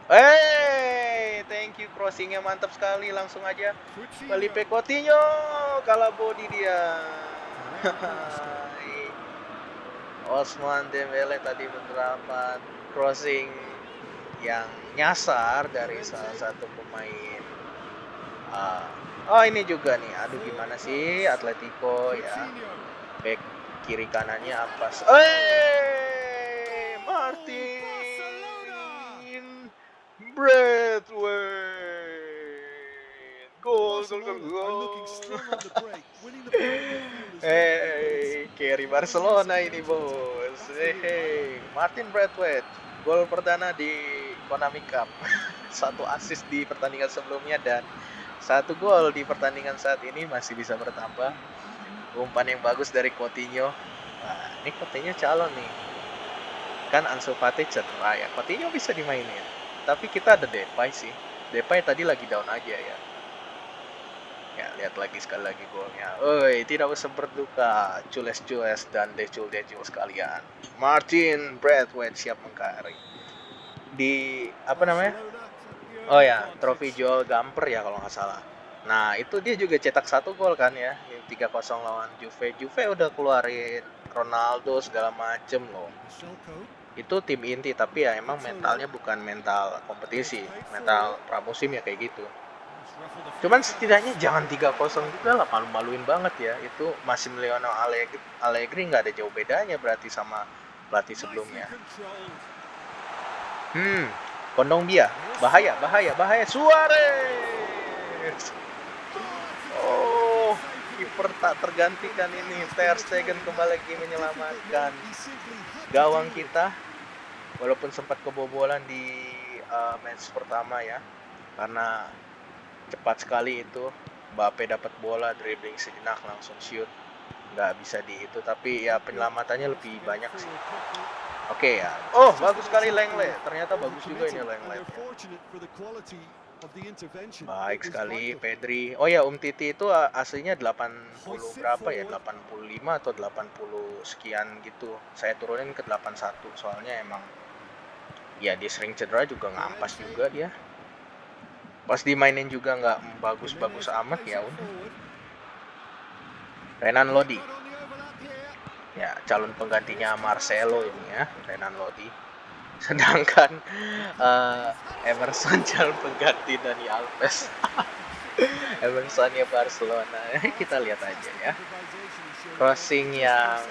Hey, thank you crossingnya mantap sekali langsung aja. Felipe Coutinho kalah body dia. Osman Dembele tadi penerapan crossing yang nyasar dari salah satu pemain uh, oh ini juga nih. Aduh gimana sih? Atletico ya. Back kiri kanannya apa eh Martin Braithwaite. Gol gol gol gol. hey carry Barcelona ini bos. Hey Martin Braithwaite gol perdana di Konami Cup. satu assist di pertandingan sebelumnya dan satu gol di pertandingan saat ini masih bisa bertambah. Umpan yang bagus dari Coutinho. Nah, ini Coutinho calon nih. Kan Ansu Fati cedera ya. Coutinho bisa dimainin. Tapi kita ada Depay sih. Depay tadi lagi down aja ya. Ya, lihat lagi sekali lagi golnya. Oi, tidak usah berduka. Cules-cules dan decul-decul sekalian. Martin Braithwaite siap mengkari di apa namanya oh ya trofi Joel Gamper ya kalau nggak salah. Nah itu dia juga cetak satu gol kan ya tiga 3-0 lawan Juve. Juve udah keluarin Ronaldo segala macem loh. Itu tim inti tapi ya emang mentalnya bukan mental kompetisi mental pramusim ya kayak gitu. Cuman setidaknya jangan 3-0 juga lah malu-maluin banget ya. Itu masih Lionel Allegri Allegri nggak ada jauh bedanya berarti sama pelatih sebelumnya. Hmm, kondong dia. Bahaya, bahaya, bahaya. Suarez. Oh, kiper tak tergantikan ini. Ter Stegen kembali lagi menyelamatkan gawang kita. Walaupun sempat kebobolan di uh, match pertama ya. Karena cepat sekali itu. Mbappe dapat bola, dribbling sejenak langsung shoot. Nggak bisa di itu, tapi ya penyelamatannya lebih banyak sih. Oke ya. Oh, bagus sekali Lengle. Ternyata bagus juga ini Lengle. Baik sekali Pedri. Oh ya, Um Titi itu aslinya 80 berapa ya? 85 atau 80 sekian gitu. Saya turunin ke 81 soalnya emang ya dia sering cedera juga ngampas juga dia. Pas dimainin juga nggak bagus-bagus amat ya udah. Renan Lodi ya calon penggantinya Marcelo ini ya Renan Lodi. Sedangkan uh, Emerson calon pengganti Dani Alves. Emersonnya Barcelona. Kita lihat aja ya. Crossing yang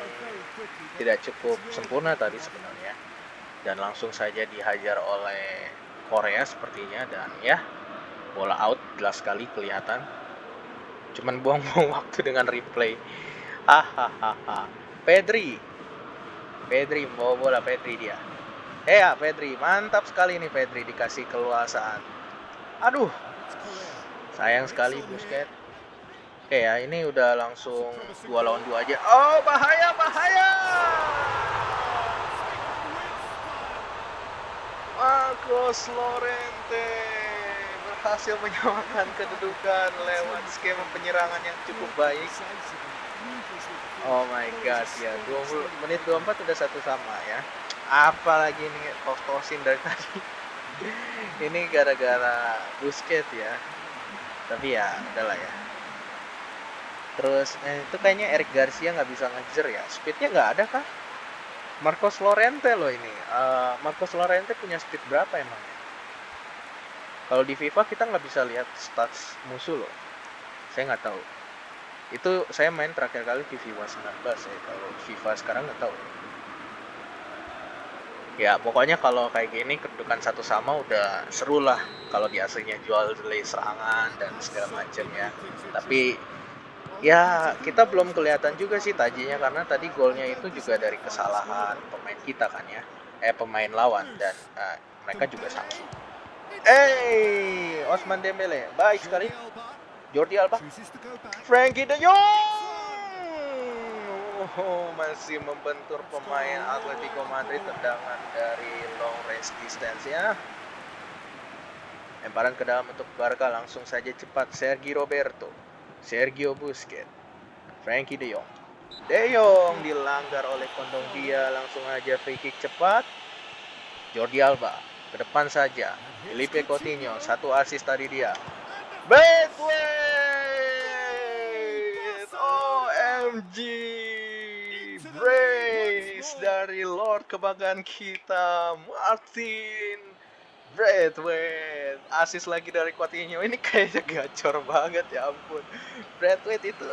tidak cukup sempurna tadi sebenarnya. Dan langsung saja dihajar oleh Korea sepertinya dan ya bola out jelas sekali kelihatan. Cuman buang-buang waktu dengan replay. Hahaha Pedri. Pedri mau bola Pedri dia. Eh ya Pedri, mantap sekali nih Pedri dikasih keluasaan. Aduh. Sayang sekali Busquets. Oke ya, ini udah langsung dua lawan dua aja. Oh, bahaya, bahaya. Marcos Lorente berhasil menyamakan kedudukan lewat skema penyerangan yang cukup baik. Oh my god ya 20 menit 24 udah satu sama ya. Apalagi nih kos-kosin dari tadi. Ini gara-gara busket ya. Tapi ya udahlah ya. Terus eh, itu kayaknya Eric Garcia nggak bisa ngejar ya. Speednya nggak ada kah? Marcos Lorente loh ini. Uh, Marcos Lorente punya speed berapa emang? Kalau di FIFA kita nggak bisa lihat stats musuh loh. Saya nggak tahu itu saya main terakhir kali di FIFA 19 ya kalau FIFA sekarang nggak tahu. Ya pokoknya kalau kayak gini kedudukan satu sama udah seru lah kalau di aslinya jual delay serangan dan segala macam ya. Tapi ya kita belum kelihatan juga sih tajinya karena tadi golnya itu juga dari kesalahan pemain kita kan ya. Eh pemain lawan dan uh, mereka juga sama eh Osman Dembele baik sekali Jordi Alba. Frankie de Jong. Oh, masih membentur pemain Atletico Madrid tendangan dari long range distance ya lemparan ke dalam untuk Barca langsung saja cepat Sergio Roberto. Sergio Busquets. Frankie de Jong. De Jong dilanggar oleh kondong dia langsung aja free kick cepat. Jordi Alba ke depan saja. Felipe Coutinho satu asis tadi dia Braithwaite OMG Brace dari Lord kebanggaan kita Martin Braithwaite. Asis lagi dari Coutinho ini kayaknya gacor banget ya ampun. Braithwaite itu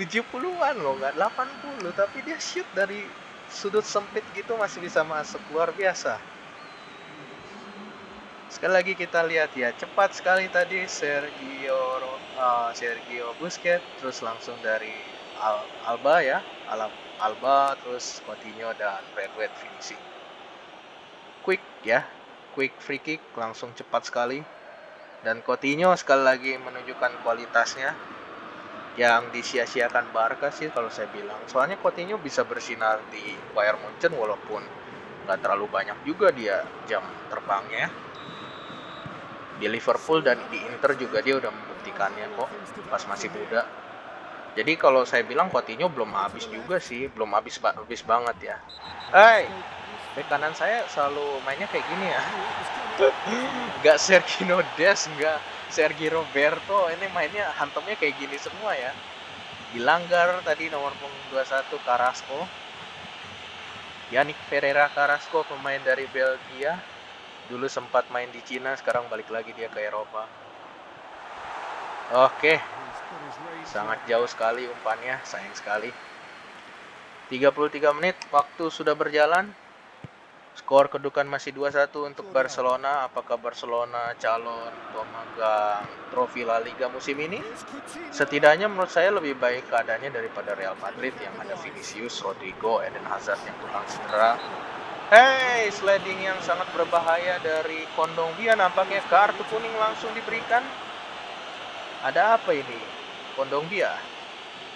70-an loh nggak 80 tapi dia shoot dari sudut sempit gitu masih bisa masuk. Luar biasa Sekali lagi kita lihat ya, cepat sekali tadi Sergio uh, Sergio Busquets terus langsung dari Al Alba ya, Al Alba terus Coutinho dan Braithwaite finishing. Quick ya, quick free kick langsung cepat sekali. Dan Coutinho sekali lagi menunjukkan kualitasnya yang disia-siakan Barca sih kalau saya bilang. Soalnya Coutinho bisa bersinar di Bayern Munchen walaupun nggak terlalu banyak juga dia jam terbangnya di Liverpool dan di Inter juga dia udah membuktikannya kok pas masih muda. Jadi kalau saya bilang Coutinho belum habis juga sih, belum habis habis banget ya. Hai, bek kanan saya selalu mainnya kayak gini ya. Gak Sergio Des, gak Sergi Roberto, ini mainnya hantamnya kayak gini semua ya. Dilanggar tadi nomor punggung 21 Carrasco. Yannick Ferreira Carrasco pemain dari Belgia dulu sempat main di Cina sekarang balik lagi dia ke Eropa. Oke. Sangat jauh sekali umpannya sayang sekali. 33 menit waktu sudah berjalan. Skor kedudukan masih 2-1 untuk Barcelona. Apakah Barcelona calon pemegang trofi La Liga musim ini? Setidaknya menurut saya lebih baik keadaannya daripada Real Madrid yang ada Vinicius, Rodrigo, Eden Hazard yang tukang cedera Hey, sliding yang sangat berbahaya dari Kondong Bia nampaknya kartu kuning langsung diberikan. Ada apa ini? Kondong Bia?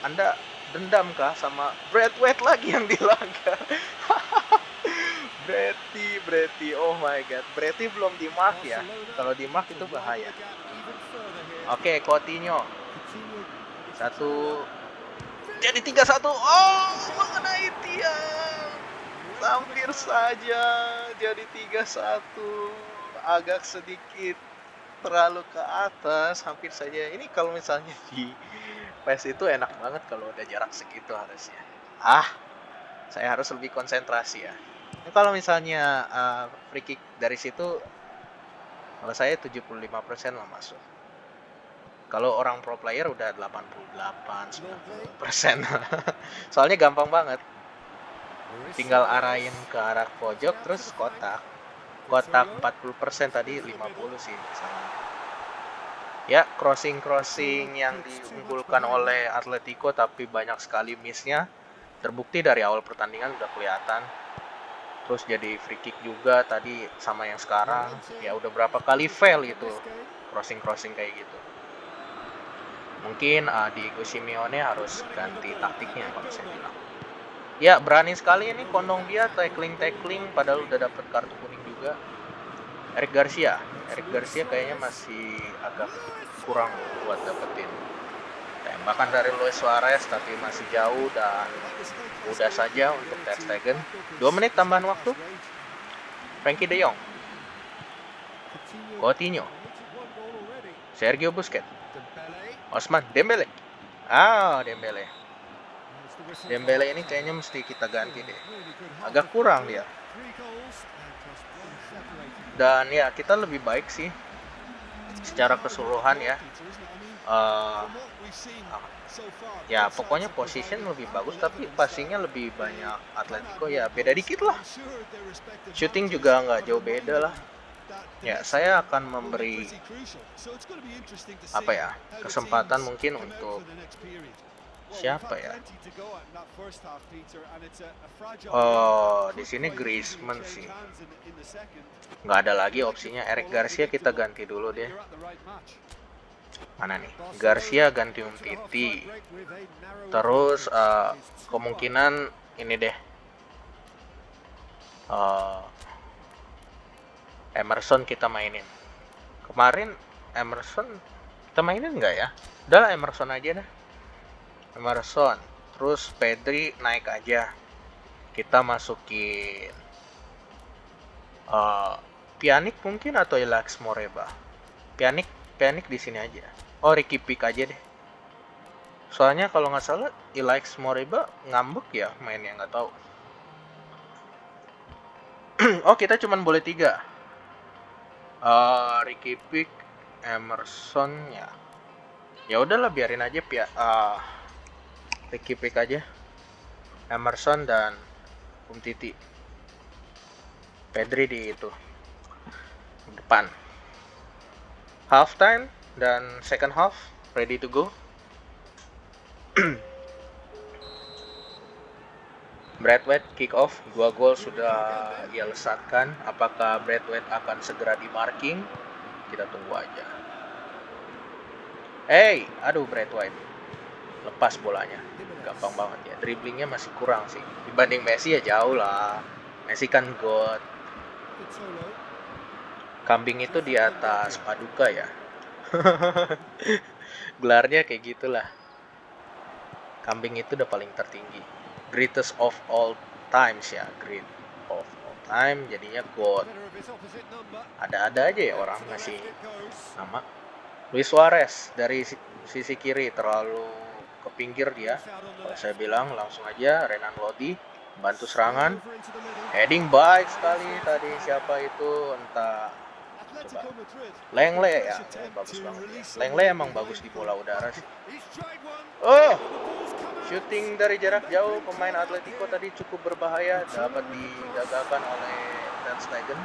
Anda dendamkah sama Brad White lagi yang dilanggar? Breti, Breti, oh my god, Breti belum di mark ya. Kalau di mark itu bahaya. Oke, Coutinho. Satu jadi tiga satu. Oh, mengenai tiang. Hampir saja jadi tiga satu. Agak sedikit terlalu ke atas, hampir saja. Ini kalau misalnya di PES itu enak banget kalau udah jarak segitu harusnya. Ah, saya harus lebih konsentrasi ya. Ini kalau misalnya uh, free kick dari situ, kalau saya 75% lah masuk. Kalau orang pro player udah 88, 90%. Soalnya gampang banget. Tinggal arahin ke arah pojok terus kotak. Kotak 40% tadi 50 sih sama. Ya, crossing-crossing yang diunggulkan oleh Atletico tapi banyak sekali missnya. Terbukti dari awal pertandingan udah kelihatan. Terus jadi free kick juga tadi sama yang sekarang. Ya udah berapa kali fail itu crossing-crossing kayak gitu mungkin uh, Diego Simeone harus ganti taktiknya kalau saya bilang ya berani sekali ini kondong dia tackling tackling padahal udah dapet kartu kuning juga. Eric Garcia. Eric Garcia kayaknya masih agak kurang buat dapetin tembakan dari Luis Suarez tapi masih jauh dan mudah saja untuk Ter Stegen. 2 menit tambahan waktu. Frankie De Jong. Coutinho. Sergio Busquets. Osman Dembele. Ah Dembele Dembele ini kayaknya mesti kita ganti deh. Agak kurang dia. Dan ya kita lebih baik sih. Secara keseluruhan ya. Uh, ya pokoknya position lebih bagus tapi passingnya lebih banyak Atletico. Ya beda dikit lah. Shooting juga nggak jauh beda lah. Ya saya akan memberi apa ya kesempatan mungkin untuk siapa ya? Oh di sini Griezmann sih. nggak ada lagi opsinya. Eric Garcia kita ganti dulu deh. Mana nih? Garcia ganti Umtiti. terus uh, kemungkinan ini deh. Uh, Emerson kita mainin. Kemarin Emerson kita mainin nggak ya? Udah Emerson aja dah Emerson. Terus Pedri naik aja. Kita masukin uh, Pianik mungkin atau Ilax Moreba? Pianik Pianik di sini aja. Oh Ricky Pick aja deh. Soalnya kalau nggak salah Ilax Moreba ngambek ya mainnya nggak tahu. Oh kita cuman boleh tiga. Uh, Ricky Pick Emerson ya. Ya udahlah biarin aja pia uh, Ricky Pick aja Emerson dan Umtiti Pedri di itu depan half time dan second half ready to go Bradway kick off, dua gol sudah ia lesatkan. Apakah Bradway akan segera di marking? Kita tunggu aja. Hey, aduh Bradway. Lepas bolanya. Gampang banget ya. Dribblingnya masih kurang sih. Dibanding Messi ya jauh lah. Messi kan god. Kambing itu di atas paduka ya. Gelarnya kayak gitulah. Kambing itu udah paling tertinggi greatest of all times ya great of all time jadinya God ada-ada aja ya orang ngasih nama Luis Suarez dari sisi kiri terlalu ke pinggir dia. Kalau saya bilang langsung aja Renan Lodi bantu serangan. Heading baik sekali tadi. Siapa itu? Entah. Coba. Lengle ya. Bagus banget ya Lengle emang bagus di bola udara sih. Oh! Shooting dari jarak jauh pemain Atletico tadi cukup berbahaya dapat digagalkan oleh Ter Stegen.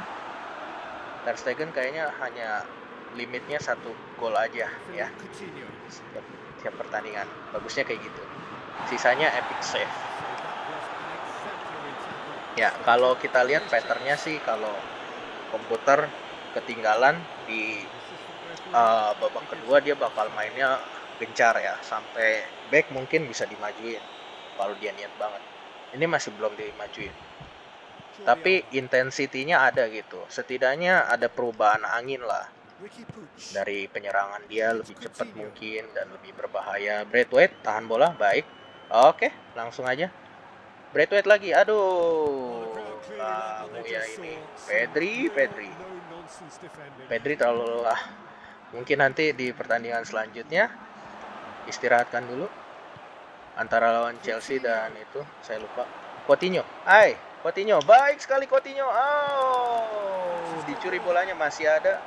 Ter Stegen kayaknya hanya limitnya satu gol aja ya setiap pertandingan. Bagusnya kayak gitu. Sisanya epic save. Ya kalau kita lihat patternnya sih kalau komputer ketinggalan di uh, babak kedua dia bakal mainnya gencar ya sampai back mungkin bisa dimajuin kalau dia niat banget ini masih belum dimajuin tapi intensitinya ada gitu setidaknya ada perubahan angin lah dari penyerangan dia lebih cepat mungkin dan lebih berbahaya. Braithwaite tahan bola. Baik. Oke langsung aja. Braithwaite lagi. Aduh. Kamu ya ini. Pedri Pedri. Pedri terlalu lelah. Mungkin nanti di pertandingan selanjutnya istirahatkan dulu antara lawan Chelsea dan itu saya lupa. Coutinho. Hai Coutinho. Baik sekali Coutinho. Oh dicuri bolanya masih ada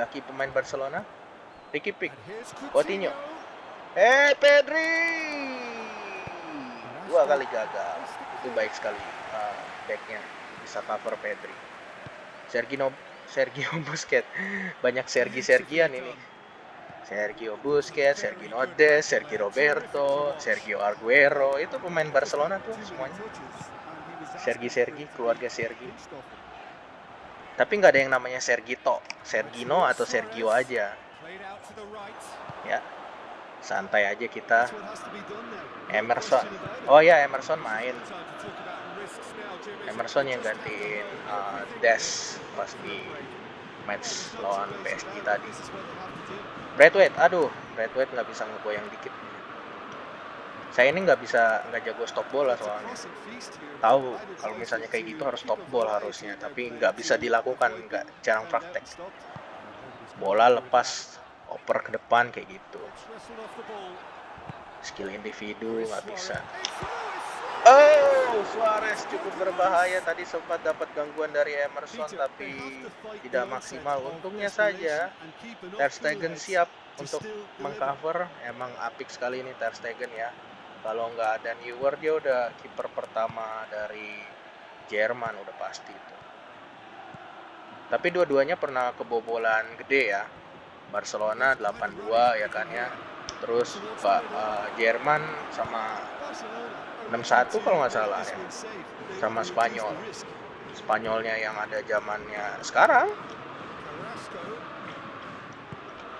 kaki pemain Barcelona. Ricky Pick, Coutinho. Eh, Pedri. Dua kali gagal. Itu baik sekali uh, backnya bisa cover Pedri. Sergio Sergio Busquets. Banyak Sergi Sergian ini. Sergio Busquets, Sergio Nodes, Sergio Roberto, Sergio Aguero, itu pemain Barcelona tuh semuanya. Sergi Sergi, keluarga Sergi tapi nggak ada yang namanya Sergito, Sergino atau Sergio aja. Ya, santai aja kita. Emerson, oh ya Emerson main. Emerson yang gantiin uh, Des pas di match lawan PSG tadi. Bradway, aduh, Bradway nggak bisa ngegoyang dikit saya ini nggak bisa nggak jago stop bola soalnya. Tahu kalau misalnya kayak gitu harus stop ball harusnya tapi nggak bisa dilakukan nggak jarang praktek. Bola lepas oper ke depan kayak gitu. Skill individu nggak bisa. Oh, Suarez cukup berbahaya. Tadi sempat dapat gangguan dari Emerson tapi tidak maksimal. Untungnya saja Ter Stegen siap untuk mengcover. Emang apik sekali ini Ter Stegen ya kalau nggak ada Neuer dia udah kiper pertama dari Jerman udah pasti itu. Tapi dua-duanya pernah kebobolan gede ya. Barcelona 8-2 ya kan ya. Terus Pak uh, Jerman sama 6-1 kalau nggak salah ya. Sama Spanyol. Spanyolnya yang ada zamannya sekarang.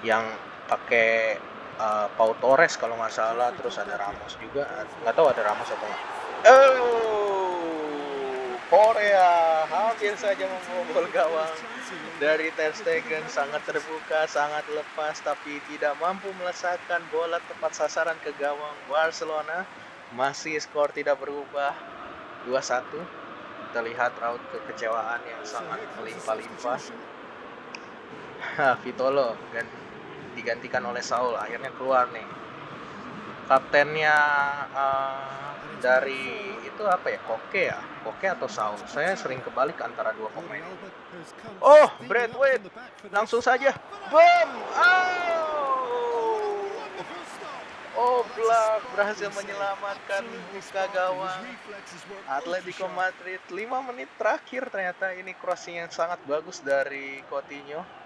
Yang pakai uh, Pau Torres kalau nggak salah terus ada Ramos juga. Nggak tahu ada Ramos atau nggak. Oh Korea. Hampir saja membobol gawang dari Ter Stegen. Sangat terbuka sangat lepas tapi tidak mampu melesatkan bola tepat sasaran ke gawang Barcelona. Masih skor tidak berubah. 2-1 kita lihat raut kekecewaan yang sangat melimpah-limpah. Vitolo dan digantikan oleh Saul akhirnya keluar nih. Kaptennya uh, dari itu apa ya? Koke ya? Koke atau Saul? Saya sering kebalik antara dua pemain. Oh Bradway langsung saja. Boom! Oh Black berhasil menyelamatkan buka gawang Atletico Madrid 5 menit terakhir ternyata ini crossing yang sangat bagus dari Coutinho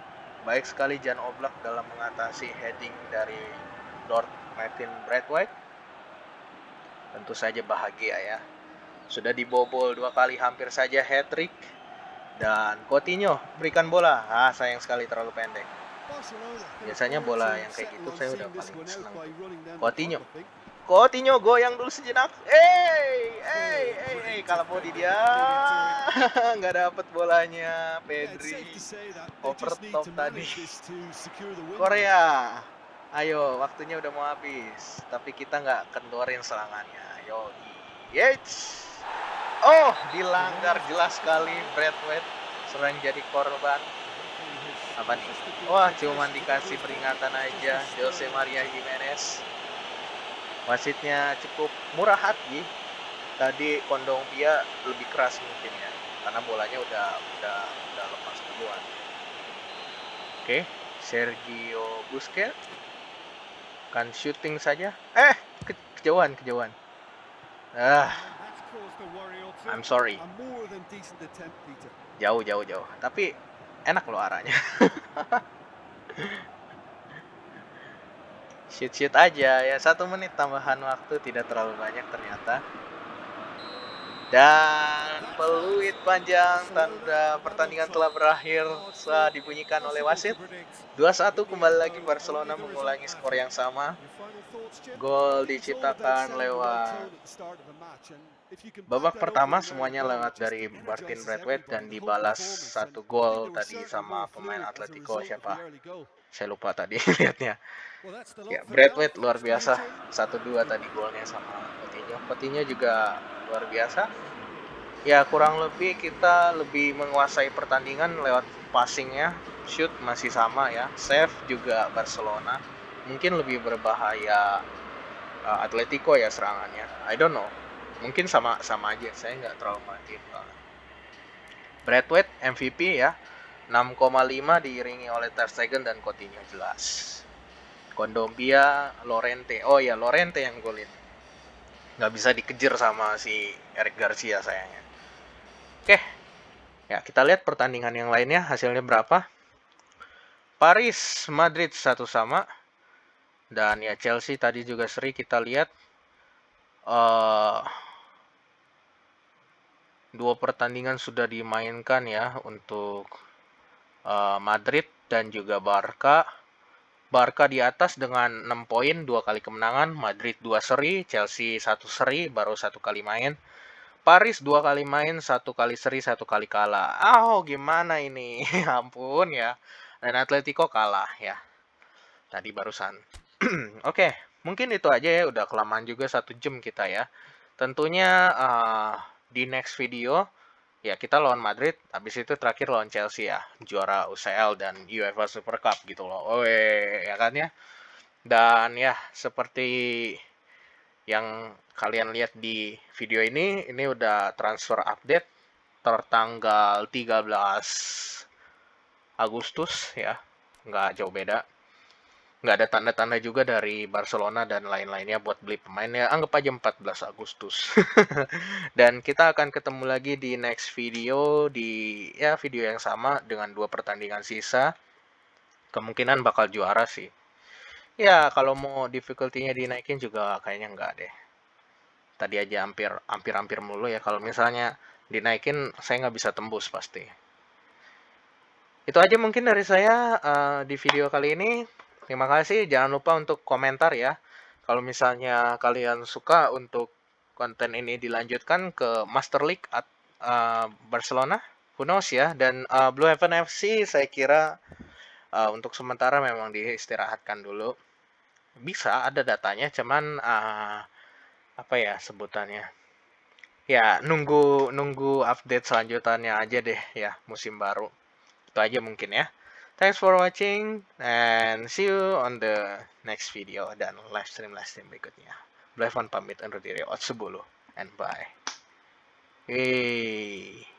Baik sekali Jan Oblak dalam mengatasi heading dari Lord Martin Bradway. Tentu saja bahagia ya. Sudah dibobol dua kali hampir saja hat-trick. Dan Coutinho berikan bola. Ah, sayang sekali terlalu pendek. Biasanya bola yang kayak gitu saya udah paling senang. Coutinho Coutinho goyang dulu sejenak. Eh, eh, eh, eh, kalau body dia nggak dapat bolanya. Pedri over top tadi. Korea, ayo waktunya udah mau habis. Tapi kita nggak kendorin serangannya. Yo, yes. Oh, dilanggar jelas sekali Bradway sering jadi korban. Apa nih? Wah, cuman dikasih peringatan aja Jose Maria Jimenez wasitnya cukup murah hati. Tadi kondong dia lebih keras mungkin ya karena bolanya udah udah udah lepas duluan. Oke Sergio Busquets. Kan shooting saja. Eh ke kejauhan kejauhan. Ah I'm sorry. Jauh jauh jauh. Tapi enak loh arahnya shoot shoot aja. Ya satu menit tambahan waktu tidak terlalu banyak ternyata. Dan peluit panjang tanda pertandingan telah berakhir setelah dibunyikan oleh wasit. 2-1 kembali lagi Barcelona mengulangi skor yang sama. Gol diciptakan lewat Babak pertama semuanya lewat dari Martin Braithwaite dan dibalas satu gol tadi sama pemain Atletico siapa? Saya lupa tadi lihatnya. Ya, Braithwaite luar biasa. Satu dua tadi golnya sama Coutinho. Coutinho juga luar biasa. Ya kurang lebih kita lebih menguasai pertandingan lewat passingnya. Shoot masih sama ya. Save juga Barcelona. Mungkin lebih berbahaya uh, Atletico ya serangannya. I don't know mungkin sama sama aja saya nggak terlalu banget Bradway MVP ya 6,5 diiringi oleh Ter Stegen dan Coutinho jelas. Kondombia Lorente. Oh ya Lorente yang golin. Nggak bisa dikejar sama si Eric Garcia sayangnya. Oke. Ya kita lihat pertandingan yang lainnya. Hasilnya berapa? Paris Madrid satu sama. Dan ya Chelsea tadi juga seri kita lihat. Uh, dua pertandingan sudah dimainkan ya untuk uh, Madrid dan juga Barca. Barca di atas dengan 6 poin, dua kali kemenangan, Madrid dua seri, Chelsea satu seri, baru satu kali main. Paris dua kali main, satu kali seri, satu kali kalah. Oh, gimana ini? Ampun ya. Dan Atletico kalah ya. Tadi barusan. Oke, okay, mungkin itu aja ya. Udah kelamaan juga satu jam kita ya. Tentunya uh, di next video ya kita lawan Madrid, habis itu terakhir lawan Chelsea ya, juara UCL dan UEFA Super Cup gitu loh. Oh ya kan ya. Dan ya seperti yang kalian lihat di video ini, ini udah transfer update tertanggal 13 Agustus ya, nggak jauh beda nggak ada tanda-tanda juga dari Barcelona dan lain-lainnya buat beli pemain ya. Anggap aja 14 Agustus. Dan kita akan ketemu lagi di next video di ya video yang sama dengan dua pertandingan sisa. Kemungkinan bakal juara sih. Ya kalau mau difficulty-nya dinaikin juga kayaknya nggak deh. Tadi aja hampir hampir hampir mulu ya. Kalau misalnya dinaikin saya nggak bisa tembus pasti. Itu aja mungkin dari saya uh, di video kali ini Terima kasih. Jangan lupa untuk komentar ya. Kalau misalnya kalian suka untuk konten ini dilanjutkan ke Master League at uh, Barcelona, who knows ya. Dan uh, Blue Heaven FC saya kira uh, untuk sementara memang diistirahatkan dulu. Bisa ada datanya, cuman uh, apa ya sebutannya? Ya nunggu nunggu update selanjutnya aja deh ya musim baru. Itu aja mungkin ya. Thanks for watching and see you on the next video dan live stream live stream berikutnya. Blavan pamit undur diri. Otsubulu and bye. Hey.